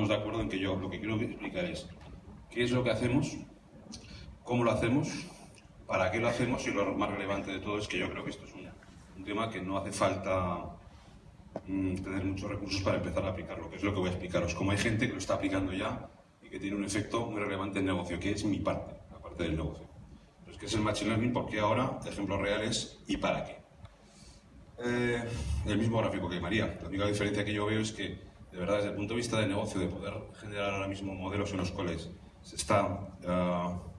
pongamos de acuerdo en que yo lo que quiero explicar es qué es lo que hacemos, cómo lo hacemos, para qué lo hacemos y lo más relevante de todo es que yo creo que esto es un, tema que no hace falta mm, tener muchos recursos para empezar a aplicarlo, que es lo que voy a explicaros. Como hay gente que lo está aplicando ya y que tiene un efecto muy relevante en el negocio, que es mi parte, la parte del negocio. Pues que es el Machine Learning, porque ahora, ejemplos reales y para qué. Eh, el mismo gráfico que María. La única diferencia que yo veo es que, de verdad, desde el punto de vista de negocio, de poder generar ahora mismo modelos en los cuales se está uh,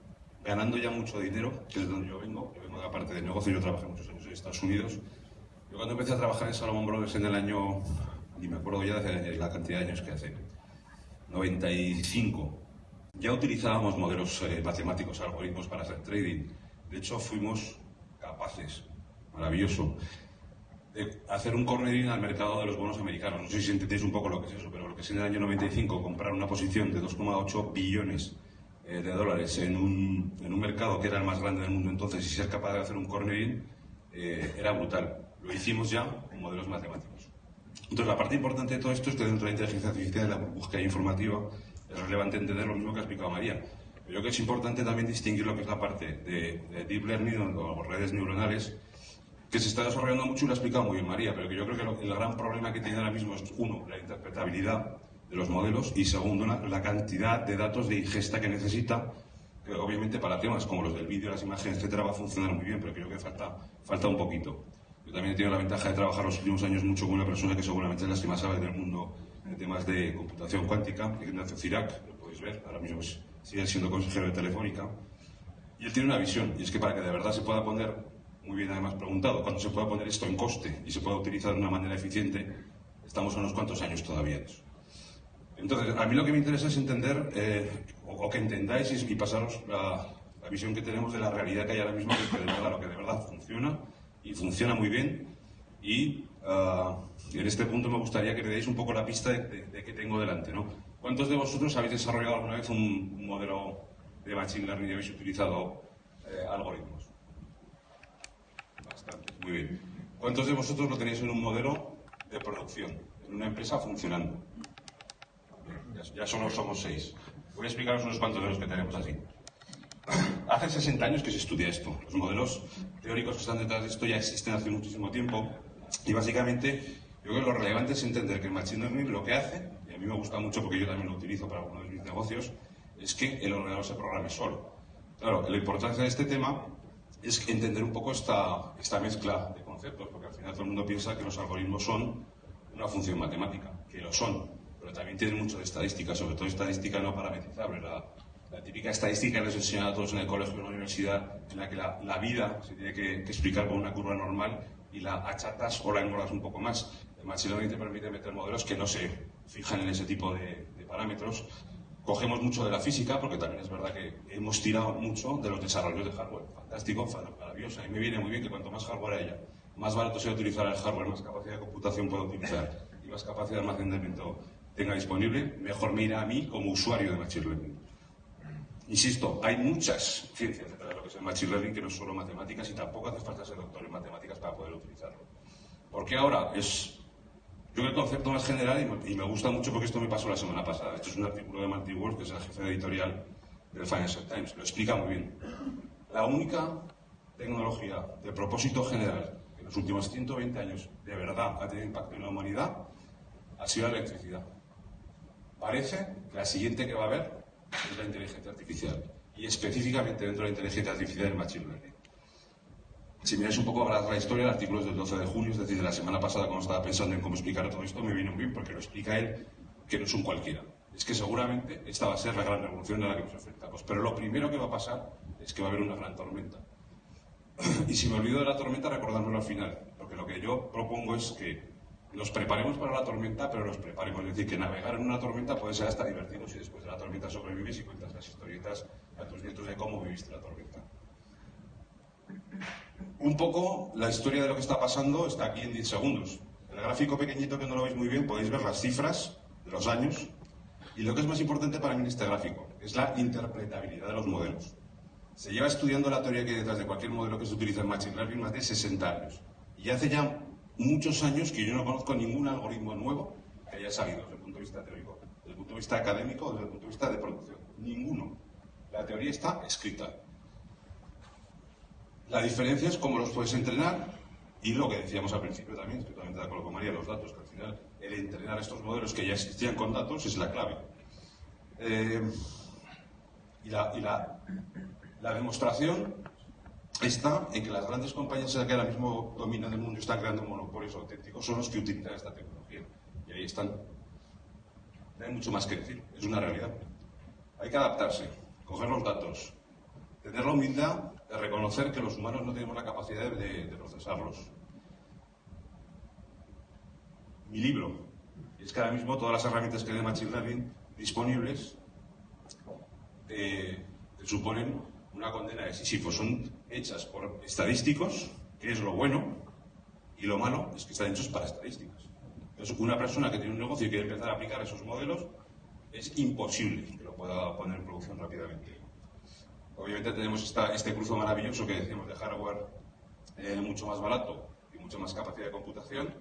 ganando ya mucho dinero, que es de donde yo vengo, yo vengo de la parte de negocio, yo trabajé muchos años en Estados Unidos. Yo cuando empecé a trabajar en Salomon Brothers en el año, ni me acuerdo ya de la cantidad de años que hace, 95, ya utilizábamos modelos eh, matemáticos, algoritmos para hacer trading. De hecho, fuimos capaces, maravilloso, de hacer un cornering al mercado de los bonos americanos. No sé si entendéis un poco lo que es eso, pero lo que es en el año 95 comprar una posición de 2,8 billones eh, de dólares en un, en un, mercado que era el más grande del mundo entonces y ser capaz de hacer un cornering eh, era brutal. Lo hicimos ya con modelos matemáticos. Entonces, la parte importante de todo esto es que dentro de la inteligencia artificial, la búsqueda informativa, es relevante entender lo mismo que ha explicado María. Yo creo que es importante también distinguir lo que es la parte de, de deep learning o redes neuronales, que se está desarrollando mucho y lo ha explicado muy bien María, pero que yo creo que el gran problema que tiene ahora mismo es, uno, la interpretabilidad de los modelos y segundo, la cantidad de datos de ingesta que necesita, que obviamente para temas como los del vídeo, las imágenes, etcétera, va a funcionar muy bien, pero creo que falta, falta un poquito. Yo también he tenido la ventaja de trabajar los últimos años mucho con una persona que seguramente es la que más sabe del mundo en temas de computación cuántica, Ignacio Cirac, lo podéis ver, ahora mismo sigue siendo consejero de Telefónica, y él tiene una visión, y es que para que de verdad se pueda poner muy bien además preguntado, cuando se pueda poner esto en coste y se pueda utilizar de una manera eficiente, estamos a unos cuantos años todavía. Entonces, a mí lo que me interesa es entender, eh, o, que entendáis y, pasaros la, visión que tenemos de la realidad que hay ahora mismo, que de verdad, lo que de verdad funciona, y funciona muy bien, y uh, en este punto me gustaría que me deis un poco la pista de, de, que tengo delante. ¿no? ¿Cuántos de vosotros habéis desarrollado alguna vez un, modelo de Machine Learning y habéis utilizado eh, algoritmos? Muy bien. ¿Cuántos de vosotros lo tenéis en un modelo de producción, en una empresa funcionando? Ya, solo somos seis. Voy a explicaros unos cuantos de los que tenemos así. Hace 60 años que se estudia esto. Los modelos teóricos que están detrás de esto ya existen hace muchísimo tiempo. Y básicamente, yo creo que lo relevante es entender que el Machine Learning lo que hace, y a mí me gusta mucho porque yo también lo utilizo para algunos de mis negocios, es que el ordenador se programe solo. Claro, la importancia de este tema es entender un poco esta, esta mezcla de conceptos, porque al final todo el mundo piensa que los algoritmos son una función matemática, que lo son, pero también tienen mucho de estadística, sobre todo estadística no parametrizable. La, típica estadística que les enseñan a todos en el colegio o en la universidad, en la que la, la vida se tiene que, explicar con una curva normal y la achatas o la engordas un poco más. El Machine Learning te permite meter modelos que no se fijan en ese tipo de parámetros Cogemos mucho de la física, porque también es verdad que hemos tirado mucho de los desarrollos de hardware. Fantástico, maravilloso. Y me viene muy bien que cuanto más hardware haya, más barato sea utilizar el hardware, más capacidad de computación pueda utilizar y más capacidad de almacenamiento tenga disponible, mejor me irá a mí como usuario de Machine Learning. Insisto, hay muchas ciencias detrás de lo que es el Machine Learning que no es solo matemáticas y tampoco hace falta ser doctor en matemáticas para poder utilizarlo. Porque ahora es yo el concepto más general, y me, gusta mucho porque esto me pasó la semana pasada, esto es un artículo de Marty Wolf, que es el jefe editorial del Financial Times, lo explica muy bien. La única tecnología de propósito general que en los últimos 120 años de verdad ha tenido impacto en la humanidad ha sido la electricidad. Parece que la siguiente que va a haber es la inteligencia artificial, y específicamente dentro de la inteligencia artificial el machine learning. Si miráis un poco la historia, el artículo es del 12 de junio, es decir, de la semana pasada, cuando estaba pensando en cómo explicar todo esto, me vino bien porque lo explica él, que no es un cualquiera. Es que seguramente esta va a ser la gran revolución a la que nos enfrentamos. Pero lo primero que va a pasar es que va a haber una gran tormenta. y si me olvido de la tormenta, recordármelo al final. Porque lo que yo propongo es que nos preparemos para la tormenta, pero nos preparemos. Es decir, que navegar en una tormenta puede ser hasta divertido si después de la tormenta sobrevives y cuentas las historietas a tus nietos de cómo viviste la tormenta. Un poco la historia de lo que está pasando está aquí en 10 segundos. El gráfico pequeñito que no lo veis muy bien podéis ver las cifras de los años y lo que es más importante para mí en este gráfico es la interpretabilidad de los modelos. Se lleva estudiando la teoría que detrás de cualquier modelo que se utiliza en Machine Learning más de 60 años. Y hace ya muchos años que yo no conozco ningún algoritmo nuevo que haya salido desde el punto de vista teórico, desde el punto de vista académico desde el punto de vista de producción. Ninguno. La teoría está escrita. La diferencia es cómo los puedes entrenar y lo que decíamos al principio también, estoy totalmente de con María, los datos, que al final el entrenar estos modelos que ya existían con datos es la clave. Eh, y la, demostración está en que las grandes compañías que ahora mismo dominan el mundo están creando monopolios auténticos son los que utilizan esta tecnología. Y ahí están. No hay mucho más que decir, es una realidad. Hay que adaptarse, coger los datos, tener la humildad reconocer que los humanos no tenemos la capacidad de, procesarlos. Mi libro es que ahora mismo todas las herramientas que hay de Machine Learning disponibles eh, suponen una condena de Sísifo. Son hechas por estadísticos, que es lo bueno, y lo malo es que están hechos para estadísticas. Entonces, una persona que tiene un negocio y quiere empezar a aplicar esos modelos, es imposible que lo pueda poner en producción rápidamente. Obviamente tenemos este cruzo maravilloso que decimos de hardware eh, mucho más barato y mucha más capacidad de computación,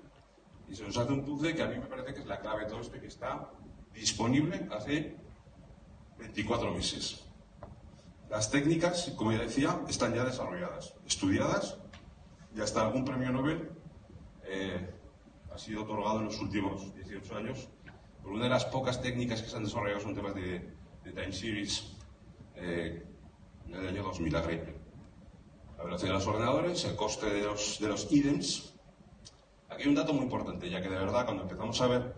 y se nos hace un puzzle que a mí me parece que es la clave de todo esto que está disponible hace 24 meses. Las técnicas, como ya decía, están ya desarrolladas, estudiadas, y hasta algún premio Nobel eh, ha sido otorgado en los últimos 18 años. Por una de las pocas técnicas que se han desarrollado son temas de, time series eh, en el año 2000 a La velocidad de los ordenadores, el coste de los, de los IDEMS. Aquí hay un dato muy importante, ya que de verdad cuando empezamos a ver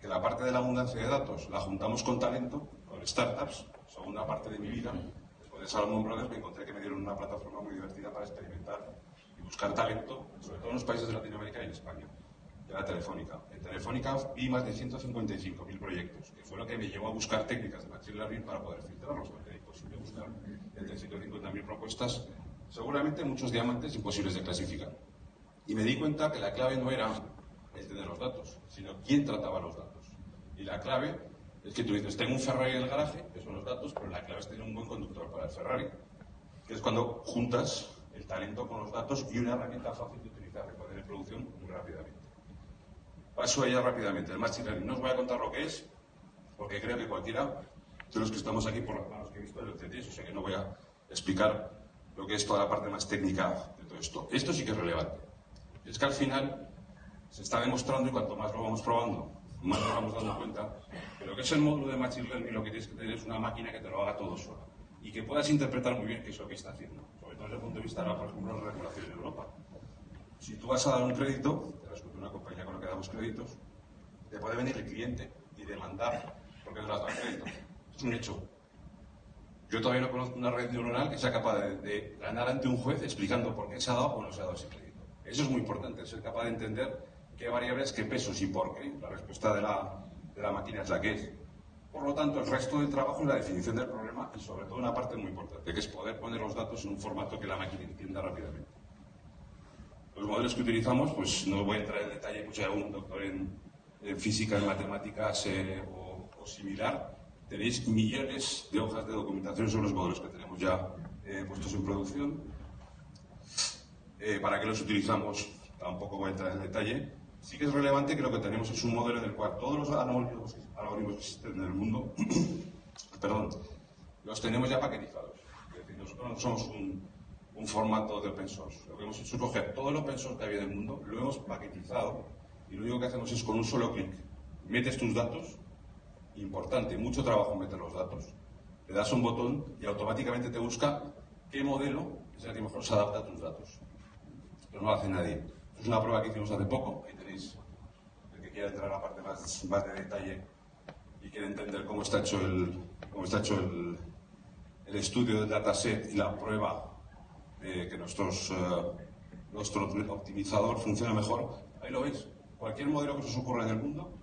que la parte de la abundancia de datos la juntamos con talento, con startups, segunda parte de mi vida, después de Salomon Brothers me encontré que me dieron una plataforma muy divertida para experimentar y buscar talento, sobre todo en los países de Latinoamérica y en España de la Telefónica. En Telefónica vi más de 155.000 proyectos, que fue lo que me llevó a buscar técnicas de Machine Learning para poder filtrarlos, porque era imposible buscar entre 150.000 propuestas, seguramente muchos diamantes imposibles de clasificar. Y me di cuenta que la clave no era el tener los datos, sino quién trataba los datos. Y la clave es que tú dices, tengo un Ferrari en el garaje, que son los datos, pero la clave es tener un buen conductor para el Ferrari, que es cuando juntas el talento con los datos y una herramienta fácil de utilizar, de poner en producción muy rápidamente. Paso a ella rápidamente. El Machine Learning. No os voy a contar lo que es, porque creo que cualquiera de los que estamos aquí, por las manos que he visto, lo entendéis, o sea que no voy a explicar lo que es toda la parte más técnica de todo esto. Esto sí que es relevante. Es que al final se está demostrando, y cuanto más lo vamos probando, más nos vamos dando cuenta, que lo que es el módulo de Machine Learning lo que tienes que tener es una máquina que te lo haga todo solo y que puedas interpretar muy bien qué es lo que está haciendo, sobre todo desde el punto de vista de, por ejemplo, la regulación en Europa. Si tú vas a dar un crédito, una compañía con la que damos créditos, te puede venir el cliente y demandar porque no le has dado crédito. Un hecho. Yo todavía no conozco una red neuronal que sea capaz de, ganar ante un juez explicando por qué se ha dado o no se ha dado ese crédito. Eso es muy importante, ser capaz de entender qué variables, qué pesos y por qué. La respuesta de la, de la máquina es la que es. Por lo tanto, el resto del trabajo es la definición del problema y sobre todo una parte muy importante, que es poder poner los datos en un formato que la máquina entienda rápidamente. Los modelos que utilizamos, pues no voy a entrar en detalle, pues hay algún doctor en, física, en matemáticas eh, o, similar. Tenéis millones de hojas de documentación sobre los modelos que tenemos ya eh, puestos en producción. Eh, ¿Para qué los utilizamos? Tampoco voy a entrar en detalle. Sí que es relevante que lo que tenemos es un modelo en el cual todos los algoritmos, algoritmos que existen en el mundo, perdón, los tenemos ya paquetizados. Es decir, nosotros no somos un, un formato de open source. Lo que hemos hecho es coger todo el open source que había en el mundo, lo hemos paquetizado y lo único que hacemos es con un solo clic metes tus datos, importante, mucho trabajo meter los datos, le das un botón y automáticamente te busca qué modelo es el que mejor se adapta a tus datos. Pero no lo hace nadie. Es una prueba que hicimos hace poco, ahí tenéis el que quiera entrar a la parte más, más de detalle y quiere entender cómo está hecho el, cómo está hecho el, el estudio del dataset y la prueba que nuestros, eh, nuestro optimizador funciona mejor, ahí lo veis. Cualquier modelo que se os ocurra en el mundo,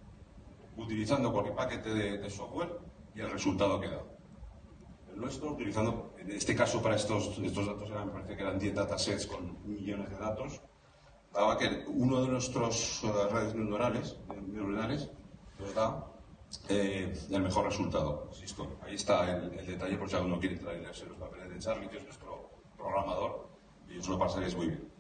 utilizando cualquier paquete de, software y el resultado que da. El nuestro, utilizando, en este caso para estos, estos datos, eran, me parece que eran 10 datasets con millones de datos, daba que uno de nuestros eh, redes neuronales, neuronales nos da eh, el mejor resultado. Ahí está el, detalle por si alguno quiere entrar los papeles de Charlie, que es nuestro programador y os lo pasaréis muy bien.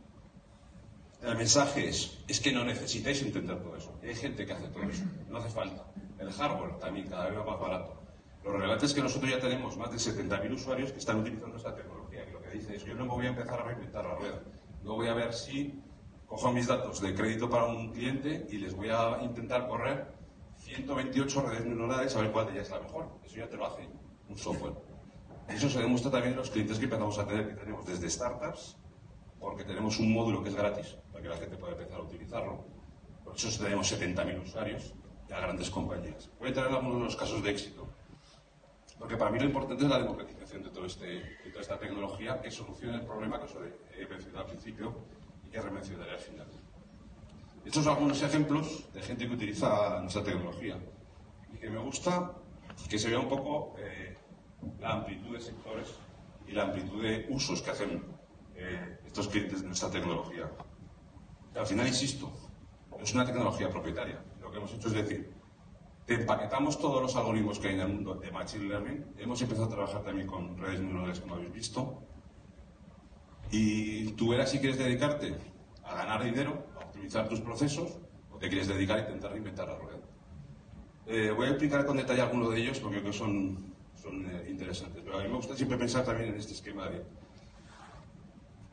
El mensaje es, es que no necesitáis entender todo eso. Hay gente que hace todo eso, no hace falta. El hardware también cada vez va más barato. Lo relevante es que nosotros ya tenemos más de 70.000 usuarios que están utilizando esta tecnología. Y lo que dice es yo no me voy a empezar a reinventar la rueda. No voy a ver si cojo mis datos de crédito para un cliente y les voy a intentar correr 128 redes neuronales a ver cuál de ellas es la mejor. Eso ya te lo hace un software. Eso se demuestra también en los clientes que empezamos a tener, que tenemos desde startups, porque tenemos un módulo que es gratis, para que la gente pueda empezar a utilizarlo. Por eso tenemos 70.000 usuarios y a grandes compañías. Voy a traer algunos de los casos de éxito. Porque para mí lo importante es la democratización de, todo este, de toda esta tecnología que solucione el problema que os he mencionado al principio y que remencionaré al final. Estos son algunos ejemplos de gente que utiliza nuestra tecnología y que me gusta que se vea un poco eh, la amplitud de sectores y la amplitud de usos que hacen eh, estos clientes nuestra tecnología. al final, insisto, es una tecnología propietaria. Lo que hemos hecho es decir, te empaquetamos todos los algoritmos que hay en el mundo de Machine Learning. Hemos empezado a trabajar también con redes neuronales, como habéis visto. Y tú verás si quieres dedicarte a ganar dinero, a optimizar tus procesos, o te quieres dedicar a intentar reinventar la rueda. Eh, voy a explicar con detalle algunos de ellos porque creo que son, son eh, interesantes. Pero a mí me gusta siempre pensar también en este esquema de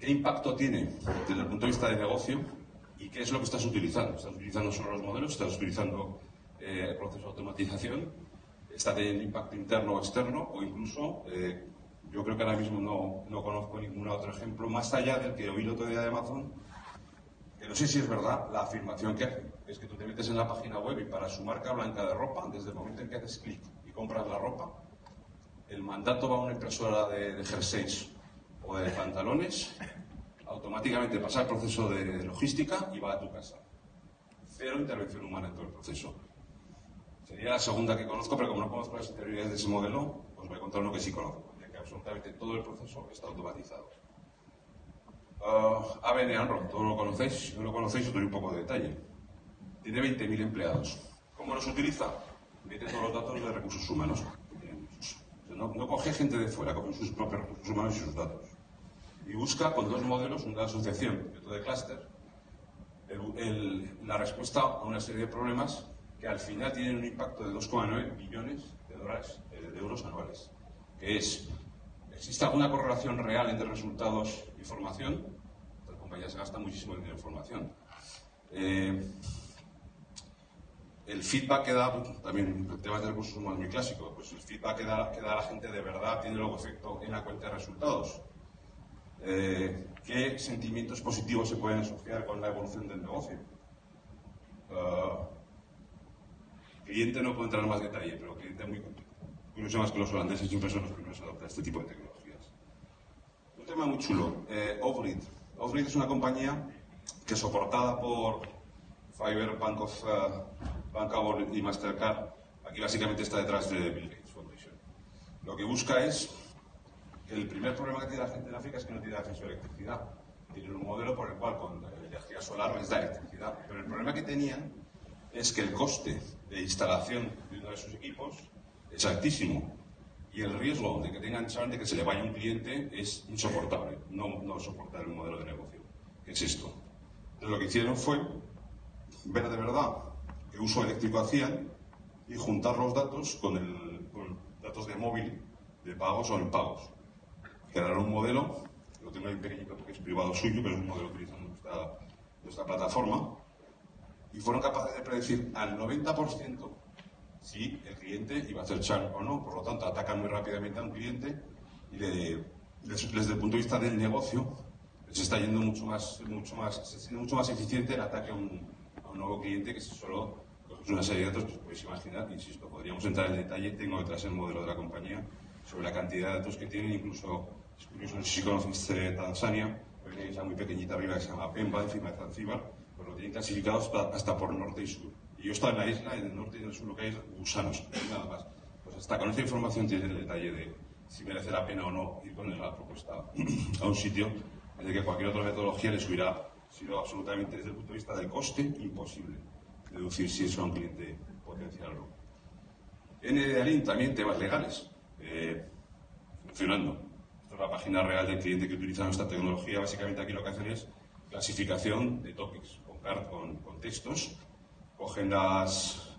qué impacto tiene desde el punto de vista de negocio y qué es lo que estás utilizando. ¿Estás utilizando solo los modelos? ¿Estás utilizando eh, el proceso de automatización, está teniendo impacto interno o externo, o incluso, eh, yo creo que ahora mismo no, no, conozco ningún otro ejemplo, más allá del que oí el otro día de Amazon, que no sé si es verdad la afirmación que hace, es que tú te metes en la página web y para su marca blanca de ropa, desde el momento en que haces clic y compras la ropa, el mandato va a una impresora de, de jerseys o de pantalones, automáticamente pasa el proceso de logística y va a tu casa. Cero intervención humana en todo el proceso. Sería la segunda que conozco, pero como no conozco las interioridades de ese modelo, os voy a contar uno que sí conozco, ya que absolutamente todo el proceso está automatizado. Uh, ABN AMRO, todos lo conocéis, si no lo conocéis os doy un poco de detalle. Tiene 20.000 empleados. ¿Cómo los utiliza? Mete todos los datos de recursos humanos. No, no coge gente de fuera, coge sus propios recursos humanos y sus datos. Y busca con dos modelos, de asociación de clúster, la respuesta a una serie de problemas que al final tienen un impacto de 2,9 billones de dólares, eh, de euros anuales, que es, ¿existe alguna correlación real entre resultados y formación? Las compañías gastan muchísimo dinero en formación. Eh, el feedback que da, también el tema de recursos humanos muy clásico, pues el feedback que da, que da la gente de verdad tiene luego efecto en la cuenta de resultados. Eh, ¿Qué sentimientos positivos se pueden asociar con la evolución del negocio? cliente no puedo entrar en más detalle, pero cliente muy curioso más que los holandeses siempre son los primeros a adoptar este tipo de tecnologías. Un tema muy chulo, eh, Offgrid. es una compañía que soportada por Fiverr, Bank of, uh, y Mastercard, aquí básicamente está detrás de Bill Gates Foundation. Lo que busca es que el primer problema que tiene la gente en África es que no tiene acceso a electricidad. Tienen un modelo por el cual con energía solar les da electricidad. Pero el problema que tenían es que el coste de instalación de uno de sus equipos es altísimo y el riesgo de que tengan chance de que se le vaya un cliente es insoportable, no, no soportar el modelo de negocio. ¿Qué es esto? Entonces lo que hicieron fue ver de verdad qué uso eléctrico hacían y juntar los datos con, el, datos de móvil de pagos o impagos. Crearon un modelo, lo tengo ahí pequeñito porque es privado suyo, pero es un modelo utilizando nuestra, nuestra plataforma, y fueron capaces de predecir al 90% si el cliente iba a hacer churn o no. Por lo tanto, atacan muy rápidamente a un cliente y desde el punto de vista del negocio les está yendo mucho más, mucho más, mucho más eficiente el ataque a un, nuevo cliente que si solo coges una serie de datos, pues podéis imaginar, insisto, podríamos entrar en detalle, tengo detrás el modelo de la compañía sobre la cantidad de datos que tienen, incluso, no sé si conocéis Tanzania, una muy pequeñita arriba que se llama Pemba, encima de Zanzíbar, lo tienen clasificados hasta por norte y sur. Y yo estaba en la isla, en el norte y en el sur lo que hay es gusanos, nada más. Pues hasta con esta información tiene el detalle de si merece la pena o no ir con la propuesta a un sitio en el que cualquier otra metodología les hubiera sido absolutamente desde el punto de vista del coste imposible deducir si es un cliente potencial o no. En Alin también temas legales, eh, funcionando. Esta es la página real del cliente que utiliza nuestra tecnología. Básicamente aquí lo que hacen es clasificación de topics con, con textos, cogen las,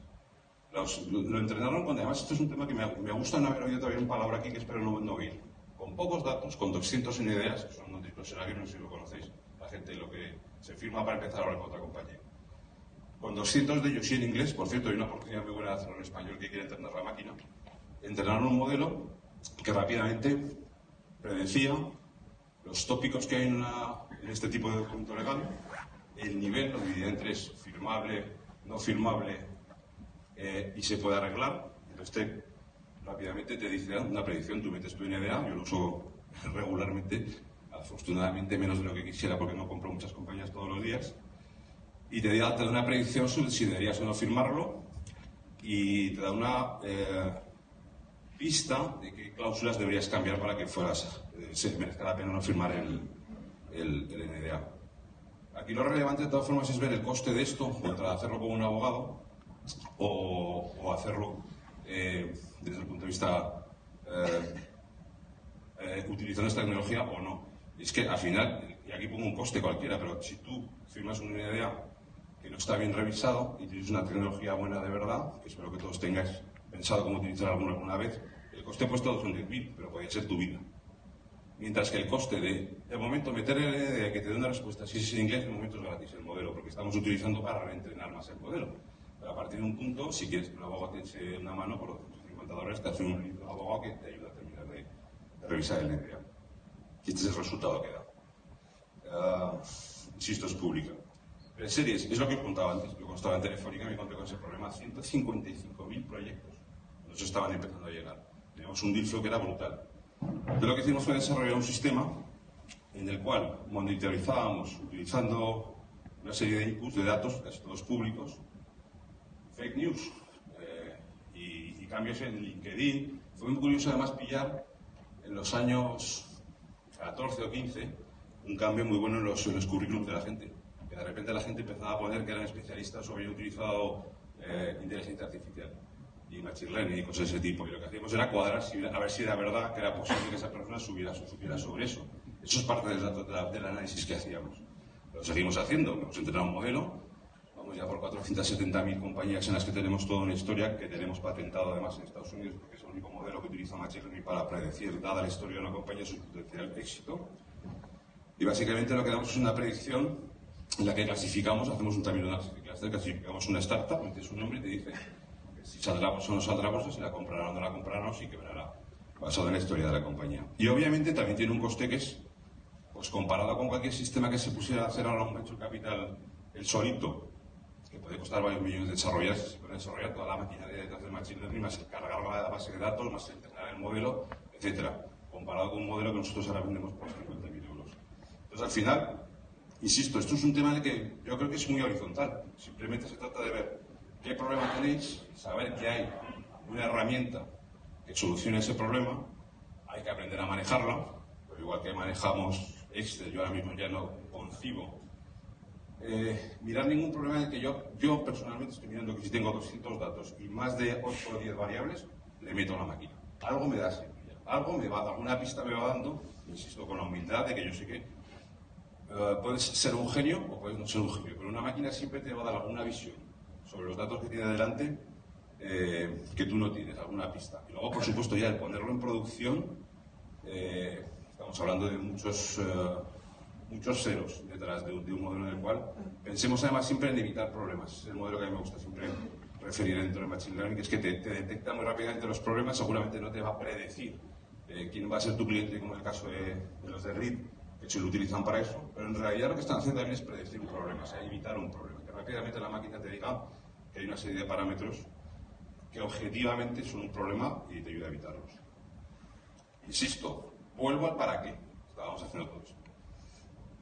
lo, entrenaron con, además esto es un tema que me, me gusta no haber oído todavía una palabra aquí que espero no, no oír. Con pocos datos, con 200 ideas, que son no sé si lo conocéis, la gente lo que se firma para empezar a hablar con otra compañía. Con 200 de ellos y en inglés, por cierto, hay una oportunidad muy buena de hacerlo en español que quiere entrenar la máquina, entrenaron un modelo que rápidamente predecía los tópicos que hay en, en este tipo de documento legal, el nivel, lo dividía en tres, firmable, no firmable, eh, y se puede arreglar. Entonces, rápidamente te dice una predicción, tú metes tu NDA, yo lo uso regularmente, afortunadamente menos de lo que quisiera porque no compro muchas compañías todos los días, y te da, una predicción sobre si deberías o no firmarlo y te da una eh, pista de qué cláusulas deberías cambiar para que fueras, eh, se merezca la pena no firmar el, el, el NDA. Aquí lo relevante de todas formas es ver el coste de esto contra hacerlo con un abogado o, hacerlo eh, desde el punto de vista eh, eh, utilizando esta tecnología o no. Es que al final, y aquí pongo un coste cualquiera, pero si tú firmas una idea que no está bien revisado y tienes una tecnología buena de verdad, que espero que todos tengáis pensado cómo utilizar alguna alguna vez, el coste puesto son 10.000, pero puede ser tu vida. Mientras que el coste de, de momento, meter el idea que te dé una respuesta, si es en inglés, de momento es gratis el modelo, porque estamos utilizando para reentrenar más el modelo. Pero a partir de un punto, si quieres que un abogado te una mano por los 50 dólares, te hace un abogado que te ayuda a terminar de, revisar el NDA. Y este es el resultado que da. Uh, insisto, es pública. Pero en series, es lo que os contaba antes. Yo estaba en Telefónica me encontré con ese problema. 155.000 proyectos. Estaban empezando a llegar. Teníamos un deal que era brutal. Entonces lo que hicimos fue desarrollar un sistema en el cual monitorizábamos utilizando una serie de inputs de datos, casi todos públicos, fake news eh, y, cambios en LinkedIn. Fue muy curioso además pillar en los años 14 o 15 un cambio muy bueno en los, en currículums de la gente. Que de repente la gente empezaba a poner que eran especialistas o habían utilizado eh, inteligencia artificial y machine learning y cosas de ese tipo. Y lo que hacíamos era cuadrar a ver si era verdad que era posible que esa persona subiera, supiera sobre eso. Eso es parte del, del análisis que hacíamos. Lo seguimos haciendo, hemos entrenado un modelo ya por 470.000 compañías en las que tenemos toda una historia, que tenemos patentado además en Estados Unidos, porque es el único modelo que utiliza Machine para predecir, dada la historia de una compañía, su potencial éxito. Y básicamente lo que damos es una predicción en la que clasificamos, hacemos un término de análisis clasificamos una startup, metes un nombre y te dice si saldrá o no saldrá bolsa, si la comprará o no la comprará, o si quebrará, basado en la historia de la compañía. Y obviamente también tiene un coste que es, pues comparado con cualquier sistema que se pusiera a hacer ahora un venture capital el solito, que puede costar varios millones de desarrollar, se puede desarrollar toda la maquinaria detrás del Machine Learning, más cargar la base de datos, más entrenar el modelo, etcétera, comparado con un modelo que nosotros ahora vendemos por 50.000 euros. Entonces, al final, insisto, esto es un tema de que yo creo que es muy horizontal. Simplemente se trata de ver qué problema tenéis, saber que hay una herramienta que solucione ese problema, hay que aprender a manejarla, pero igual que manejamos Excel, yo ahora mismo ya no concibo. Eh, mirar ningún problema en que yo, yo personalmente estoy mirando que si tengo 200 datos y más de 8 o 10 variables, le meto a la máquina. Algo me da semilla, algo me va, alguna pista me va dando, insisto, con la humildad de que yo sé que uh, puedes ser un genio o puedes no ser un genio, pero una máquina siempre te va a dar alguna visión sobre los datos que tiene delante eh, que tú no tienes, alguna pista. Y luego, por supuesto, ya el ponerlo en producción, eh, estamos hablando de muchos muchos ceros detrás de un, modelo en el cual pensemos además siempre en evitar problemas. Es el modelo que a mí me gusta siempre referir dentro del Machine Learning, que es que te, detecta muy rápidamente los problemas, seguramente no te va a predecir eh, quién va a ser tu cliente, como en el caso de, los de RID, que se lo utilizan para eso, pero en realidad lo que están haciendo también es predecir un problema, o sea, evitar un problema, que rápidamente la máquina te diga que hay una serie de parámetros que objetivamente son un problema y te ayuda a evitarlos. Insisto, vuelvo al para qué estábamos haciendo todo esto.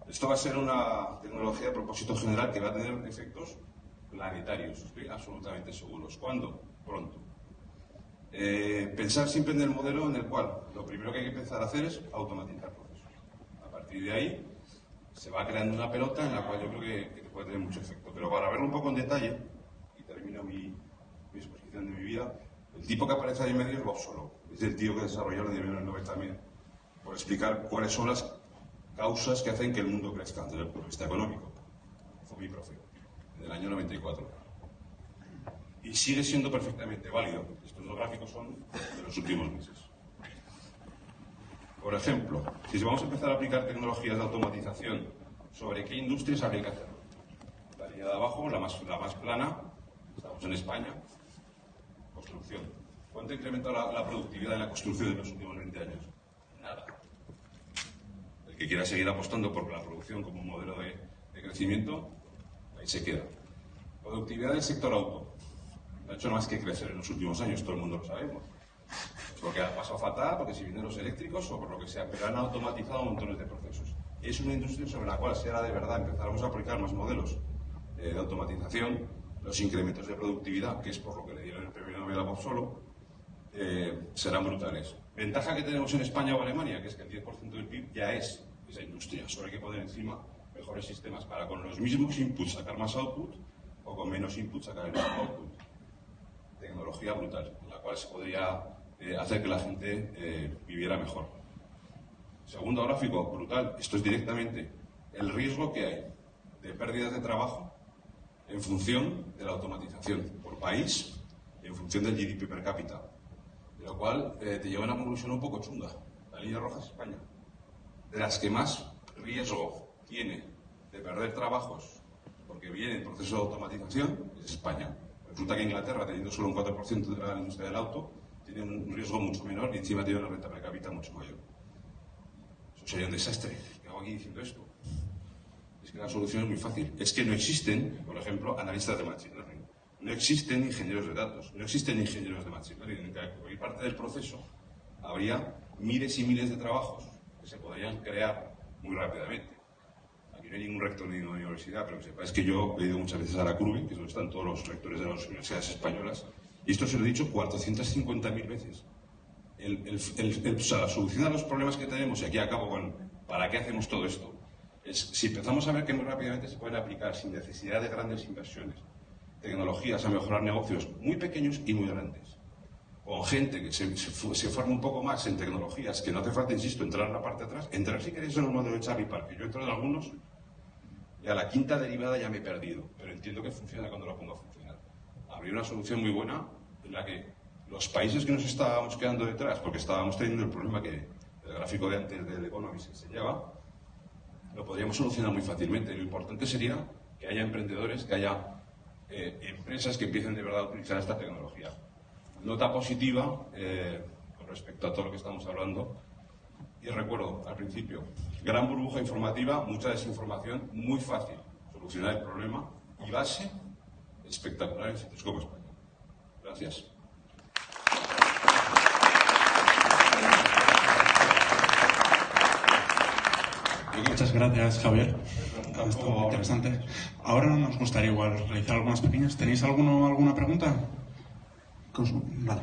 Esto va a ser una tecnología de propósito general que va a tener efectos planetarios, estoy absolutamente seguros. ¿Cuándo? Pronto. Eh, pensar siempre en el modelo en el cual lo primero que hay que empezar a hacer es automatizar procesos. A partir de ahí se va creando una pelota en la cual yo creo que, puede tener mucho efecto. Pero para verlo un poco en detalle, termino mi, exposición de mi vida, el tipo que aparece ahí en medio es Bob Solo. Es el tío que desarrolló en el Nobel también, por explicar cuáles son las causas que hacen que el mundo crezca desde el punto de vista económico. Fue mi profe, en el año 94. y sigue siendo perfectamente válido. Estos dos gráficos son de los últimos meses. Por ejemplo, si vamos a empezar a aplicar tecnologías de automatización, ¿sobre qué industrias habría que hacerlo? La línea de abajo, la más, la más plana, estamos en España, construcción. ¿Cuánto ha incrementado la, productividad de la construcción en los últimos 20 años? Nada. El que quiera seguir apostando por la producción como modelo de, de crecimiento, ahí se queda. Productividad del sector auto. No ha hecho más que crecer en los últimos años, todo el mundo lo sabemos porque ha pasado fatal, porque si vienen los eléctricos o por lo que sea, pero han automatizado montones de procesos. Es una industria sobre la cual, si ahora de verdad empezáramos a aplicar más modelos eh, de automatización, los incrementos de productividad, que es por lo que le dieron el premio Nobel a Bob Solo, eh, serán brutales. Ventaja que tenemos en España o Alemania, que es que el 10% del PIB ya es esa industria. Solo hay que poner encima mejores sistemas para con los mismos inputs sacar más output o con menos inputs sacar el mismo output. Tecnología brutal, en la cual se podría eh, hacer que la gente eh, viviera mejor. Segundo gráfico, brutal. Esto es directamente el riesgo que hay de pérdidas de trabajo en función de la automatización por país y en función del GDP per cápita. De lo cual eh, te lleva a una conclusión un poco chunga. La línea roja es España. De las que más riesgo tiene de perder trabajos porque viene el proceso de automatización es España. Resulta que Inglaterra, teniendo solo un 4% de la industria del auto, tiene un riesgo mucho menor y encima tiene una renta per cápita mucho mayor. Eso sería un desastre. ¿Qué hago aquí diciendo esto? La solución es muy fácil. Es que no existen, por ejemplo, analistas de machine learning. No existen ingenieros de datos. No existen ingenieros de machine learning. En cualquier parte del proceso habría miles y miles de trabajos que se podrían crear muy rápidamente. Aquí no hay ningún rector ni una universidad, pero que sepáis que yo he ido muchas veces a la CURBE, que es donde están todos los rectores de las universidades españolas, y esto se lo he dicho 450.000 veces. la solución a los problemas que tenemos, y aquí acabo con ¿para qué hacemos todo esto? Es si empezamos a ver que muy rápidamente se pueden aplicar sin necesidad de grandes inversiones, tecnologías a mejorar negocios muy pequeños y muy grandes. Con gente que se, se, forma un poco más en tecnologías, que no hace falta, insisto, entrar en la parte de atrás, entrar si queréis en el modelo de Charlie Parker. Yo entro en algunos y a la quinta derivada ya me he perdido, pero entiendo que funciona cuando lo pongo a funcionar habría una solución muy buena en la que los países que nos estábamos quedando detrás, porque estábamos teniendo el problema que el gráfico de antes del Economist enseñaba, lo podríamos solucionar muy fácilmente. Lo importante sería que haya emprendedores, que haya eh, empresas que empiecen de verdad a utilizar esta tecnología. Nota positiva eh, con respecto a todo lo que estamos hablando. Y recuerdo al principio, gran burbuja informativa, mucha desinformación, muy fácil solucionar el problema y base espectacular en Citroscope España. Gracias. Muchas gracias, Javier. Esto interesante. Ahora nos gustaría igual realizar algunas pequeñas. ¿Tenéis alguno, alguna pregunta? Vale.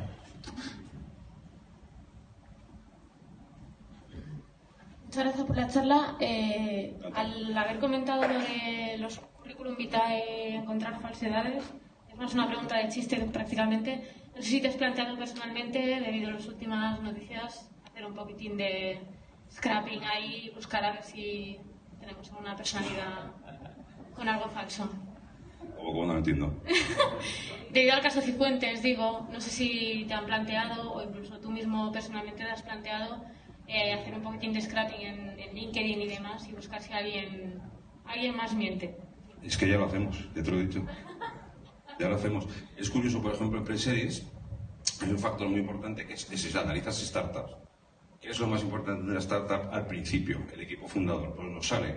Muchas gracias por la charla. Eh, al haber comentado lo de los currículum vitae encontrar falsedades? Es más una pregunta de chiste prácticamente. No sé si te has planteado personalmente, debido a las últimas noticias, hacer un poquitín de scrapping ahí, buscar a ver si tenemos alguna personalidad con algo falso. ¿Cómo no entiendo? debido al caso Cifuentes, digo, no sé si te han planteado o incluso tú mismo personalmente te has planteado eh, hacer un poquitín de scrapping en, en, LinkedIn y demás y buscar si alguien, alguien más miente. Es que ya lo hacemos, ya te lo he dicho. Ya lo hacemos. Es curioso, por ejemplo, en Preseries hay un factor muy importante que es, es analizas startups. ¿Qué es lo más importante de una startup al principio? El equipo fundador. Pues nos sale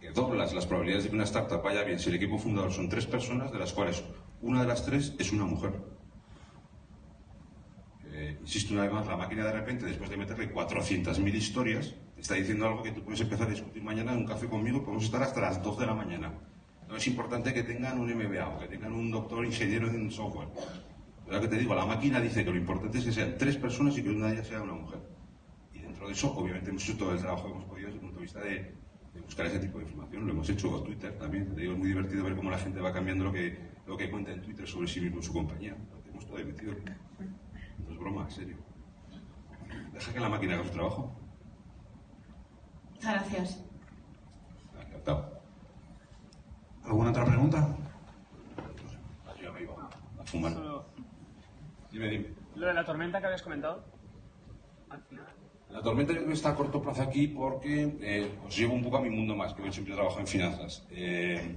que doblas las probabilidades de que una startup vaya bien si el equipo fundador son tres personas, de las cuales una de las tres es una mujer. Eh, insisto una vez más, la máquina de repente, después de meterle 400.000 historias, está diciendo algo que tú puedes empezar a discutir mañana en un café conmigo, podemos estar hasta las 2 de la mañana. No es importante que tengan un MBA o que tengan un doctor ingeniero en software. Lo que te digo, la máquina dice que lo importante es que sean tres personas y que una de ellas sea una mujer. Dentro de eso, obviamente, hemos hecho todo el trabajo que hemos podido desde el punto de vista de, buscar ese tipo de información. Lo hemos hecho con Twitter también. Te digo, es muy divertido ver cómo la gente va cambiando lo que, lo que cuenta en Twitter sobre sí mismo y su compañía. Lo tenemos todo metido. No es broma, en serio. Deja que la máquina haga su trabajo. Gracias. ¿Alguna otra pregunta? fuman. Solo- Dime, dime. Lo de la tormenta que habías comentado. Al final. La tormenta yo creo que está a corto plazo aquí porque eh, os llevo un poco a mi mundo más, que yo siempre trabajo en finanzas. Eh,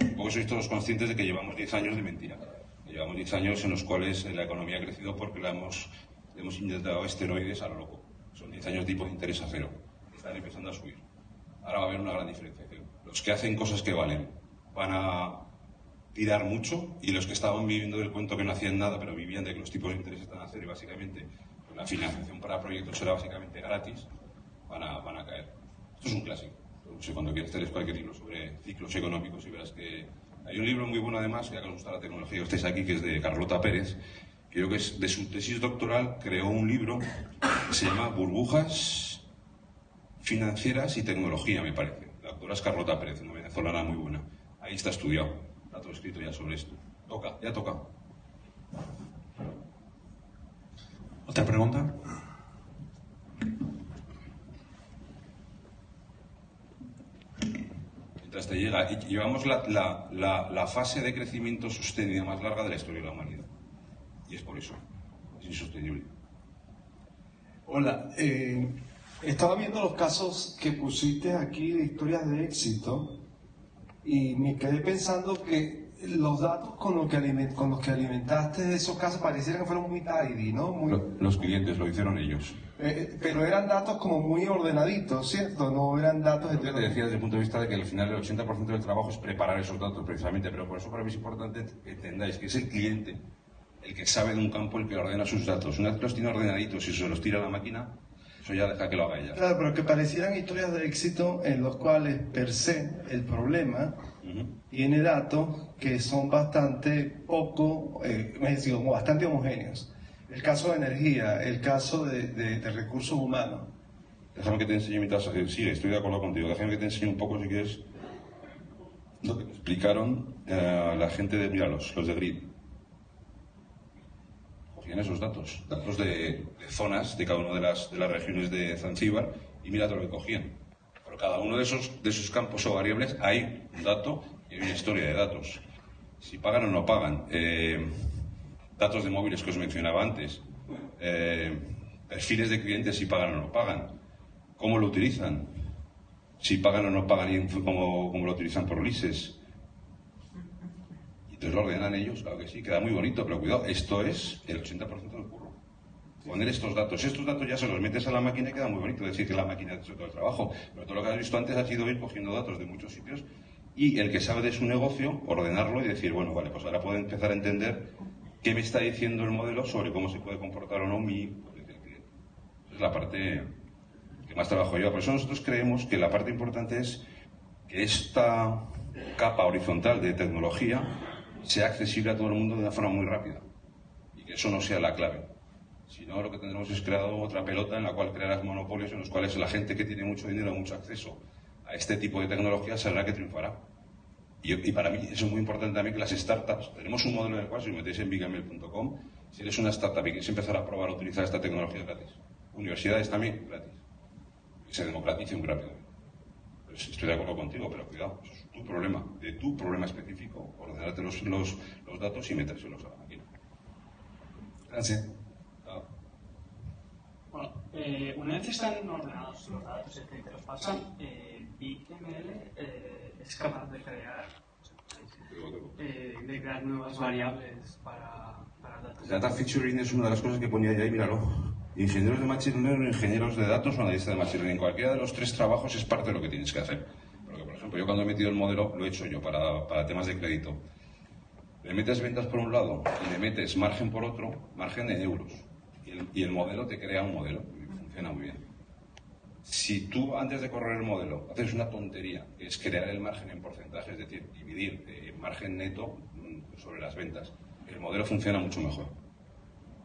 un poco sois todos conscientes de que llevamos 10 años de mentira. Llevamos 10 años en los cuales eh, la economía ha crecido porque le hemos, le hemos inyectado esteroides a lo loco. Son 10 años de tipo de interés a cero. Están empezando a subir. Ahora va a haber una gran diferenciación. Los que hacen cosas que valen van a tirar mucho y los que estaban viviendo del cuento que no hacían nada pero vivían de que los tipos de interés están a cero y básicamente la financiación para proyectos era básicamente gratis, van a, van a caer. Esto es un clásico. Sé, cuando quieras leer cualquier libro sobre ciclos económicos y verás que hay un libro muy bueno además, ya que os gusta la tecnología, que estáis aquí, que es de Carlota Pérez, que creo que es de su tesis doctoral, creó un libro que se llama Burbujas financieras y tecnología, me parece. La doctora es Carlota Pérez, una venezolana muy buena. Ahí está estudiado, está todo escrito ya sobre esto. Toca, ya toca. ¿Otra pregunta? Mientras te llega, y llevamos la, la- la- la fase de crecimiento sostenida más larga de la historia de la humanidad. Y es por eso. Es insostenible. Hola, eh, estaba viendo los casos que pusiste aquí de historias de éxito y me quedé pensando que los datos con, los que aliment- con los que alimentaste esos casos parecieran que fueron muy tidy, ¿no? Muy, Los clientes lo hicieron ellos. eh, pero eran datos como muy ordenaditos, ¿cierto? No eran datos Lo que te decía desde el punto de vista de que al final el 80% del trabajo es preparar esos datos precisamente, pero por eso para mí es importante que entendáis que es el cliente el que sabe de un campo el que ordena sus datos. Una vez que los tiene ordenaditos y se los tira a la máquina, eso ya deja que lo haga ella. Claro, pero que parecieran historias de éxito en los cuales per se el problema Ujú. tiene datos que son bastante poco, eh, es decir, bastante homogéneos. El caso de energía, el caso de, de- de recursos humanos. Déjame que te enseñe mi tasa. eh, sí, estoy de acuerdo contigo. Déjame que te enseñe un poco, si quieres, lo que explicaron eh, la gente de, mira, los, los de Grid. Cogían esos datos, datos de, zonas de cada una de las, de las regiones de Zanzíbar y mira todo lo que cogían. Por cada uno de esos, de esos campos o variables hay un dato y hay una historia de datos. Si pagan o no pagan. eh, datos de móviles que os mencionaba antes. eh, perfiles de clientes si pagan o no pagan. ¿Cómo lo utilizan? Si pagan o no pagan y cómo, cómo lo utilizan por leases. Entonces lo ordenan ellos, claro que sí, queda muy bonito, pero cuidado, esto es el 80% del curro. Poner estos datos. Estos datos ya se los metes a la máquina y queda muy bonito decir que la máquina ha hecho todo el trabajo. Pero todo lo que has visto antes ha sido ir cogiendo datos de muchos sitios y el que sabe de su negocio, ordenarlo y decir, bueno, vale, pues ahora puedo empezar a entender qué me está diciendo el modelo sobre cómo se puede comportar o no mi es la parte que más trabajo yo. Por eso nosotros creemos que la parte importante es que esta capa horizontal de tecnología sea accesible a todo el mundo de una forma muy rápida y que eso no sea la clave. Si no, lo que tendremos es creado otra pelota en la cual crearás monopolios en los cuales la gente que tiene mucho dinero, mucho acceso a este tipo de tecnología será que triunfará. Y, para mí eso es muy importante también que las startups, tenemos un modelo en el cual si os metéis en bigamel.com, si eres una startup y quieres empezar a probar a utilizar esta tecnología gratis. Universidades también gratis. Que se democratice muy rápido. Pues estoy de acuerdo contigo, pero cuidado, eso es tu problema, de tu problema específico, ordenarte los, los, los datos y metérselos a la máquina. Gracias. Ah. Bueno, eh, una vez están ordenados los datos, decir, que los pasan, eh, BigML eh, es capaz de crear, eh, de crear nuevas variables para, para datos. Data featuring es una de las cosas que ponía ahí, míralo. Ingenieros de Machine Learning, ingenieros de datos o analistas de Machine Learning. Cualquiera de los tres trabajos es parte de lo que tienes que hacer. Ejemplo, yo cuando he metido el modelo, lo he hecho yo para, para temas de crédito. Le metes ventas por un lado y le metes margen por otro, margen en euros. Y el, y el modelo te crea un modelo y funciona muy bien. Si tú antes de correr el modelo haces una tontería, que es crear el margen en porcentaje, es decir, dividir eh, margen neto mm, sobre las ventas, el modelo funciona mucho mejor.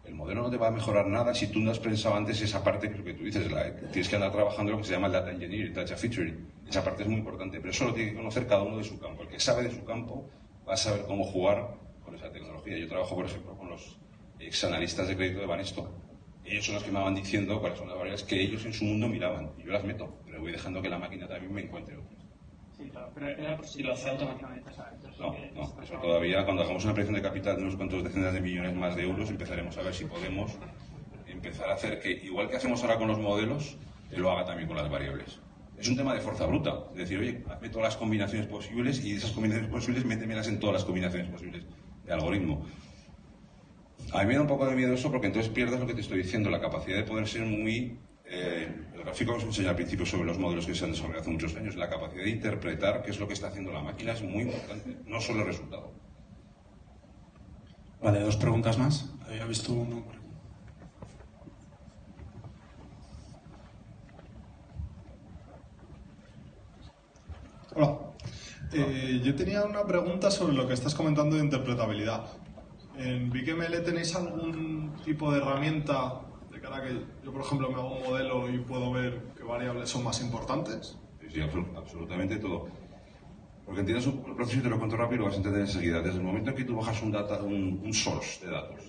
El modelo no te va a mejorar nada si tú no has pensado antes esa parte que tú dices, la- tienes que andar trabajando lo que se llama el data engineering, data featuring. Esa parte es muy importante, pero eso lo tiene que conocer cada uno de su campo. El que sabe de su campo va a saber cómo jugar con esa tecnología. Yo trabajo, por ejemplo, con los exanalistas de crédito de Banesto. Ellos son los que me van diciendo cuáles son las variables que ellos en su mundo miraban. Y yo las meto, pero voy dejando que la máquina también me encuentre otras. Sí, claro, pero era por si lo hacía automáticamente, No, no, eso todavía cuando hagamos una operación de capital de unos cuantos decenas de millones más de euros empezaremos a ver si podemos empezar a hacer que, igual que hacemos ahora con los modelos, lo haga también con las variables. Es un tema de fuerza bruta, es decir, oye, hazme todas las combinaciones posibles y esas combinaciones posibles métemelas en todas las combinaciones posibles de algoritmo. A mí me da un poco de miedo eso porque entonces pierdes lo que te estoy diciendo, la capacidad de poder ser muy... eh, el gráfico que os enseñé al principio sobre los modelos que se han desarrollado hace muchos años, la capacidad de interpretar qué es lo que está haciendo la máquina es muy importante, no solo el resultado. Vale, dos preguntas más. Había visto uno por Hola. Eh, yo tenía una pregunta sobre lo que estás comentando de interpretabilidad. ¿En BigML tenéis algún tipo de herramienta de cara a que yo, por ejemplo, me hago un modelo y puedo ver qué variables son más importantes? Sí, sí, absolu- absolutamente todo. Porque entiendes un proceso y te lo cuento rápido y lo vas a entender enseguida. Desde el momento en que tú bajas un, data, un, un source de datos,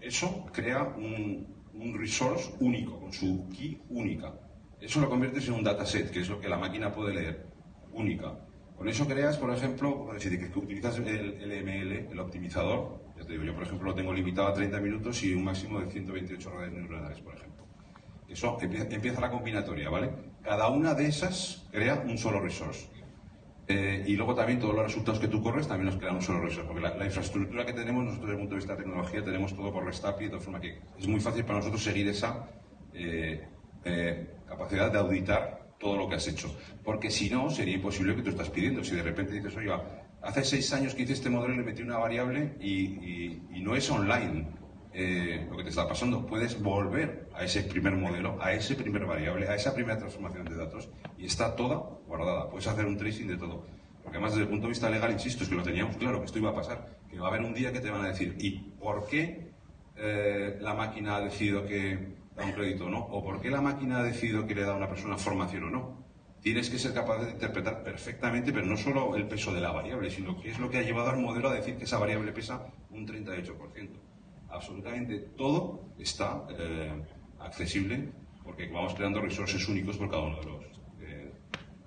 eso crea un, un resource único, con su key única. Eso lo conviertes en un dataset, que es lo que la máquina puede leer, única. Con eso creas, por ejemplo, si que utilizas el, el ML, el optimizador, ya te digo, yo por ejemplo lo tengo limitado a 30 minutos y un máximo de 128 redes neuronales, por ejemplo. Eso empieza, la combinatoria, ¿vale? Cada una de esas crea un solo resource. Eh, y luego también todos los resultados que tú corres también nos crean un solo resource, porque la, infraestructura que tenemos nosotros desde el punto de vista de tecnología tenemos todo por REST API, de forma que es muy fácil para nosotros seguir esa eh, eh, capacidad de auditar todo lo que has hecho. Porque si no, sería imposible que tú estás pidiendo. Si de repente dices, oye, hace seis años que hice este modelo le metí una variable y no es online eh, lo que te está pasando, puedes volver a ese primer modelo, a ese primer variable, a esa primera transformación de datos y está toda guardada. Puedes hacer un tracing de todo. Porque además desde el punto de vista legal, insisto, es que lo teníamos claro, que esto iba a pasar, que va a haber un día que te van a decir, ¿y por qué eh, la máquina ha decidido que da un crédito o no? ¿O por qué la máquina ha decidido que le da a una persona formación o no? Tienes que ser capaz de interpretar perfectamente, pero no solo el peso de la variable, sino qué es lo que ha llevado al modelo a decir que esa variable pesa un 38%. Absolutamente todo está eh, accesible porque vamos creando resources únicos por cada uno de los, eh,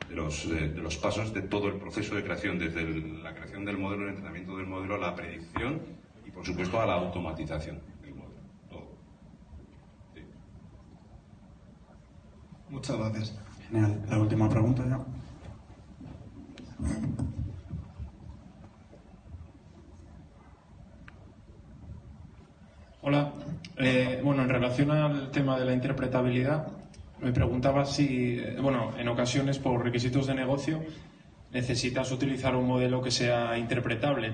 de, los, eh, de los pasos de todo el proceso de creación, desde la creación del modelo, el entrenamiento del modelo, la predicción y, por supuesto, a la automatización del modelo. Todo. Sí. Muchas gracias. Genial. La última pregunta ya. Hola. Eh, bueno, en relación al tema de la interpretabilidad, me preguntaba si, eh, bueno, en ocasiones por requisitos de negocio necesitas utilizar un modelo que sea interpretable.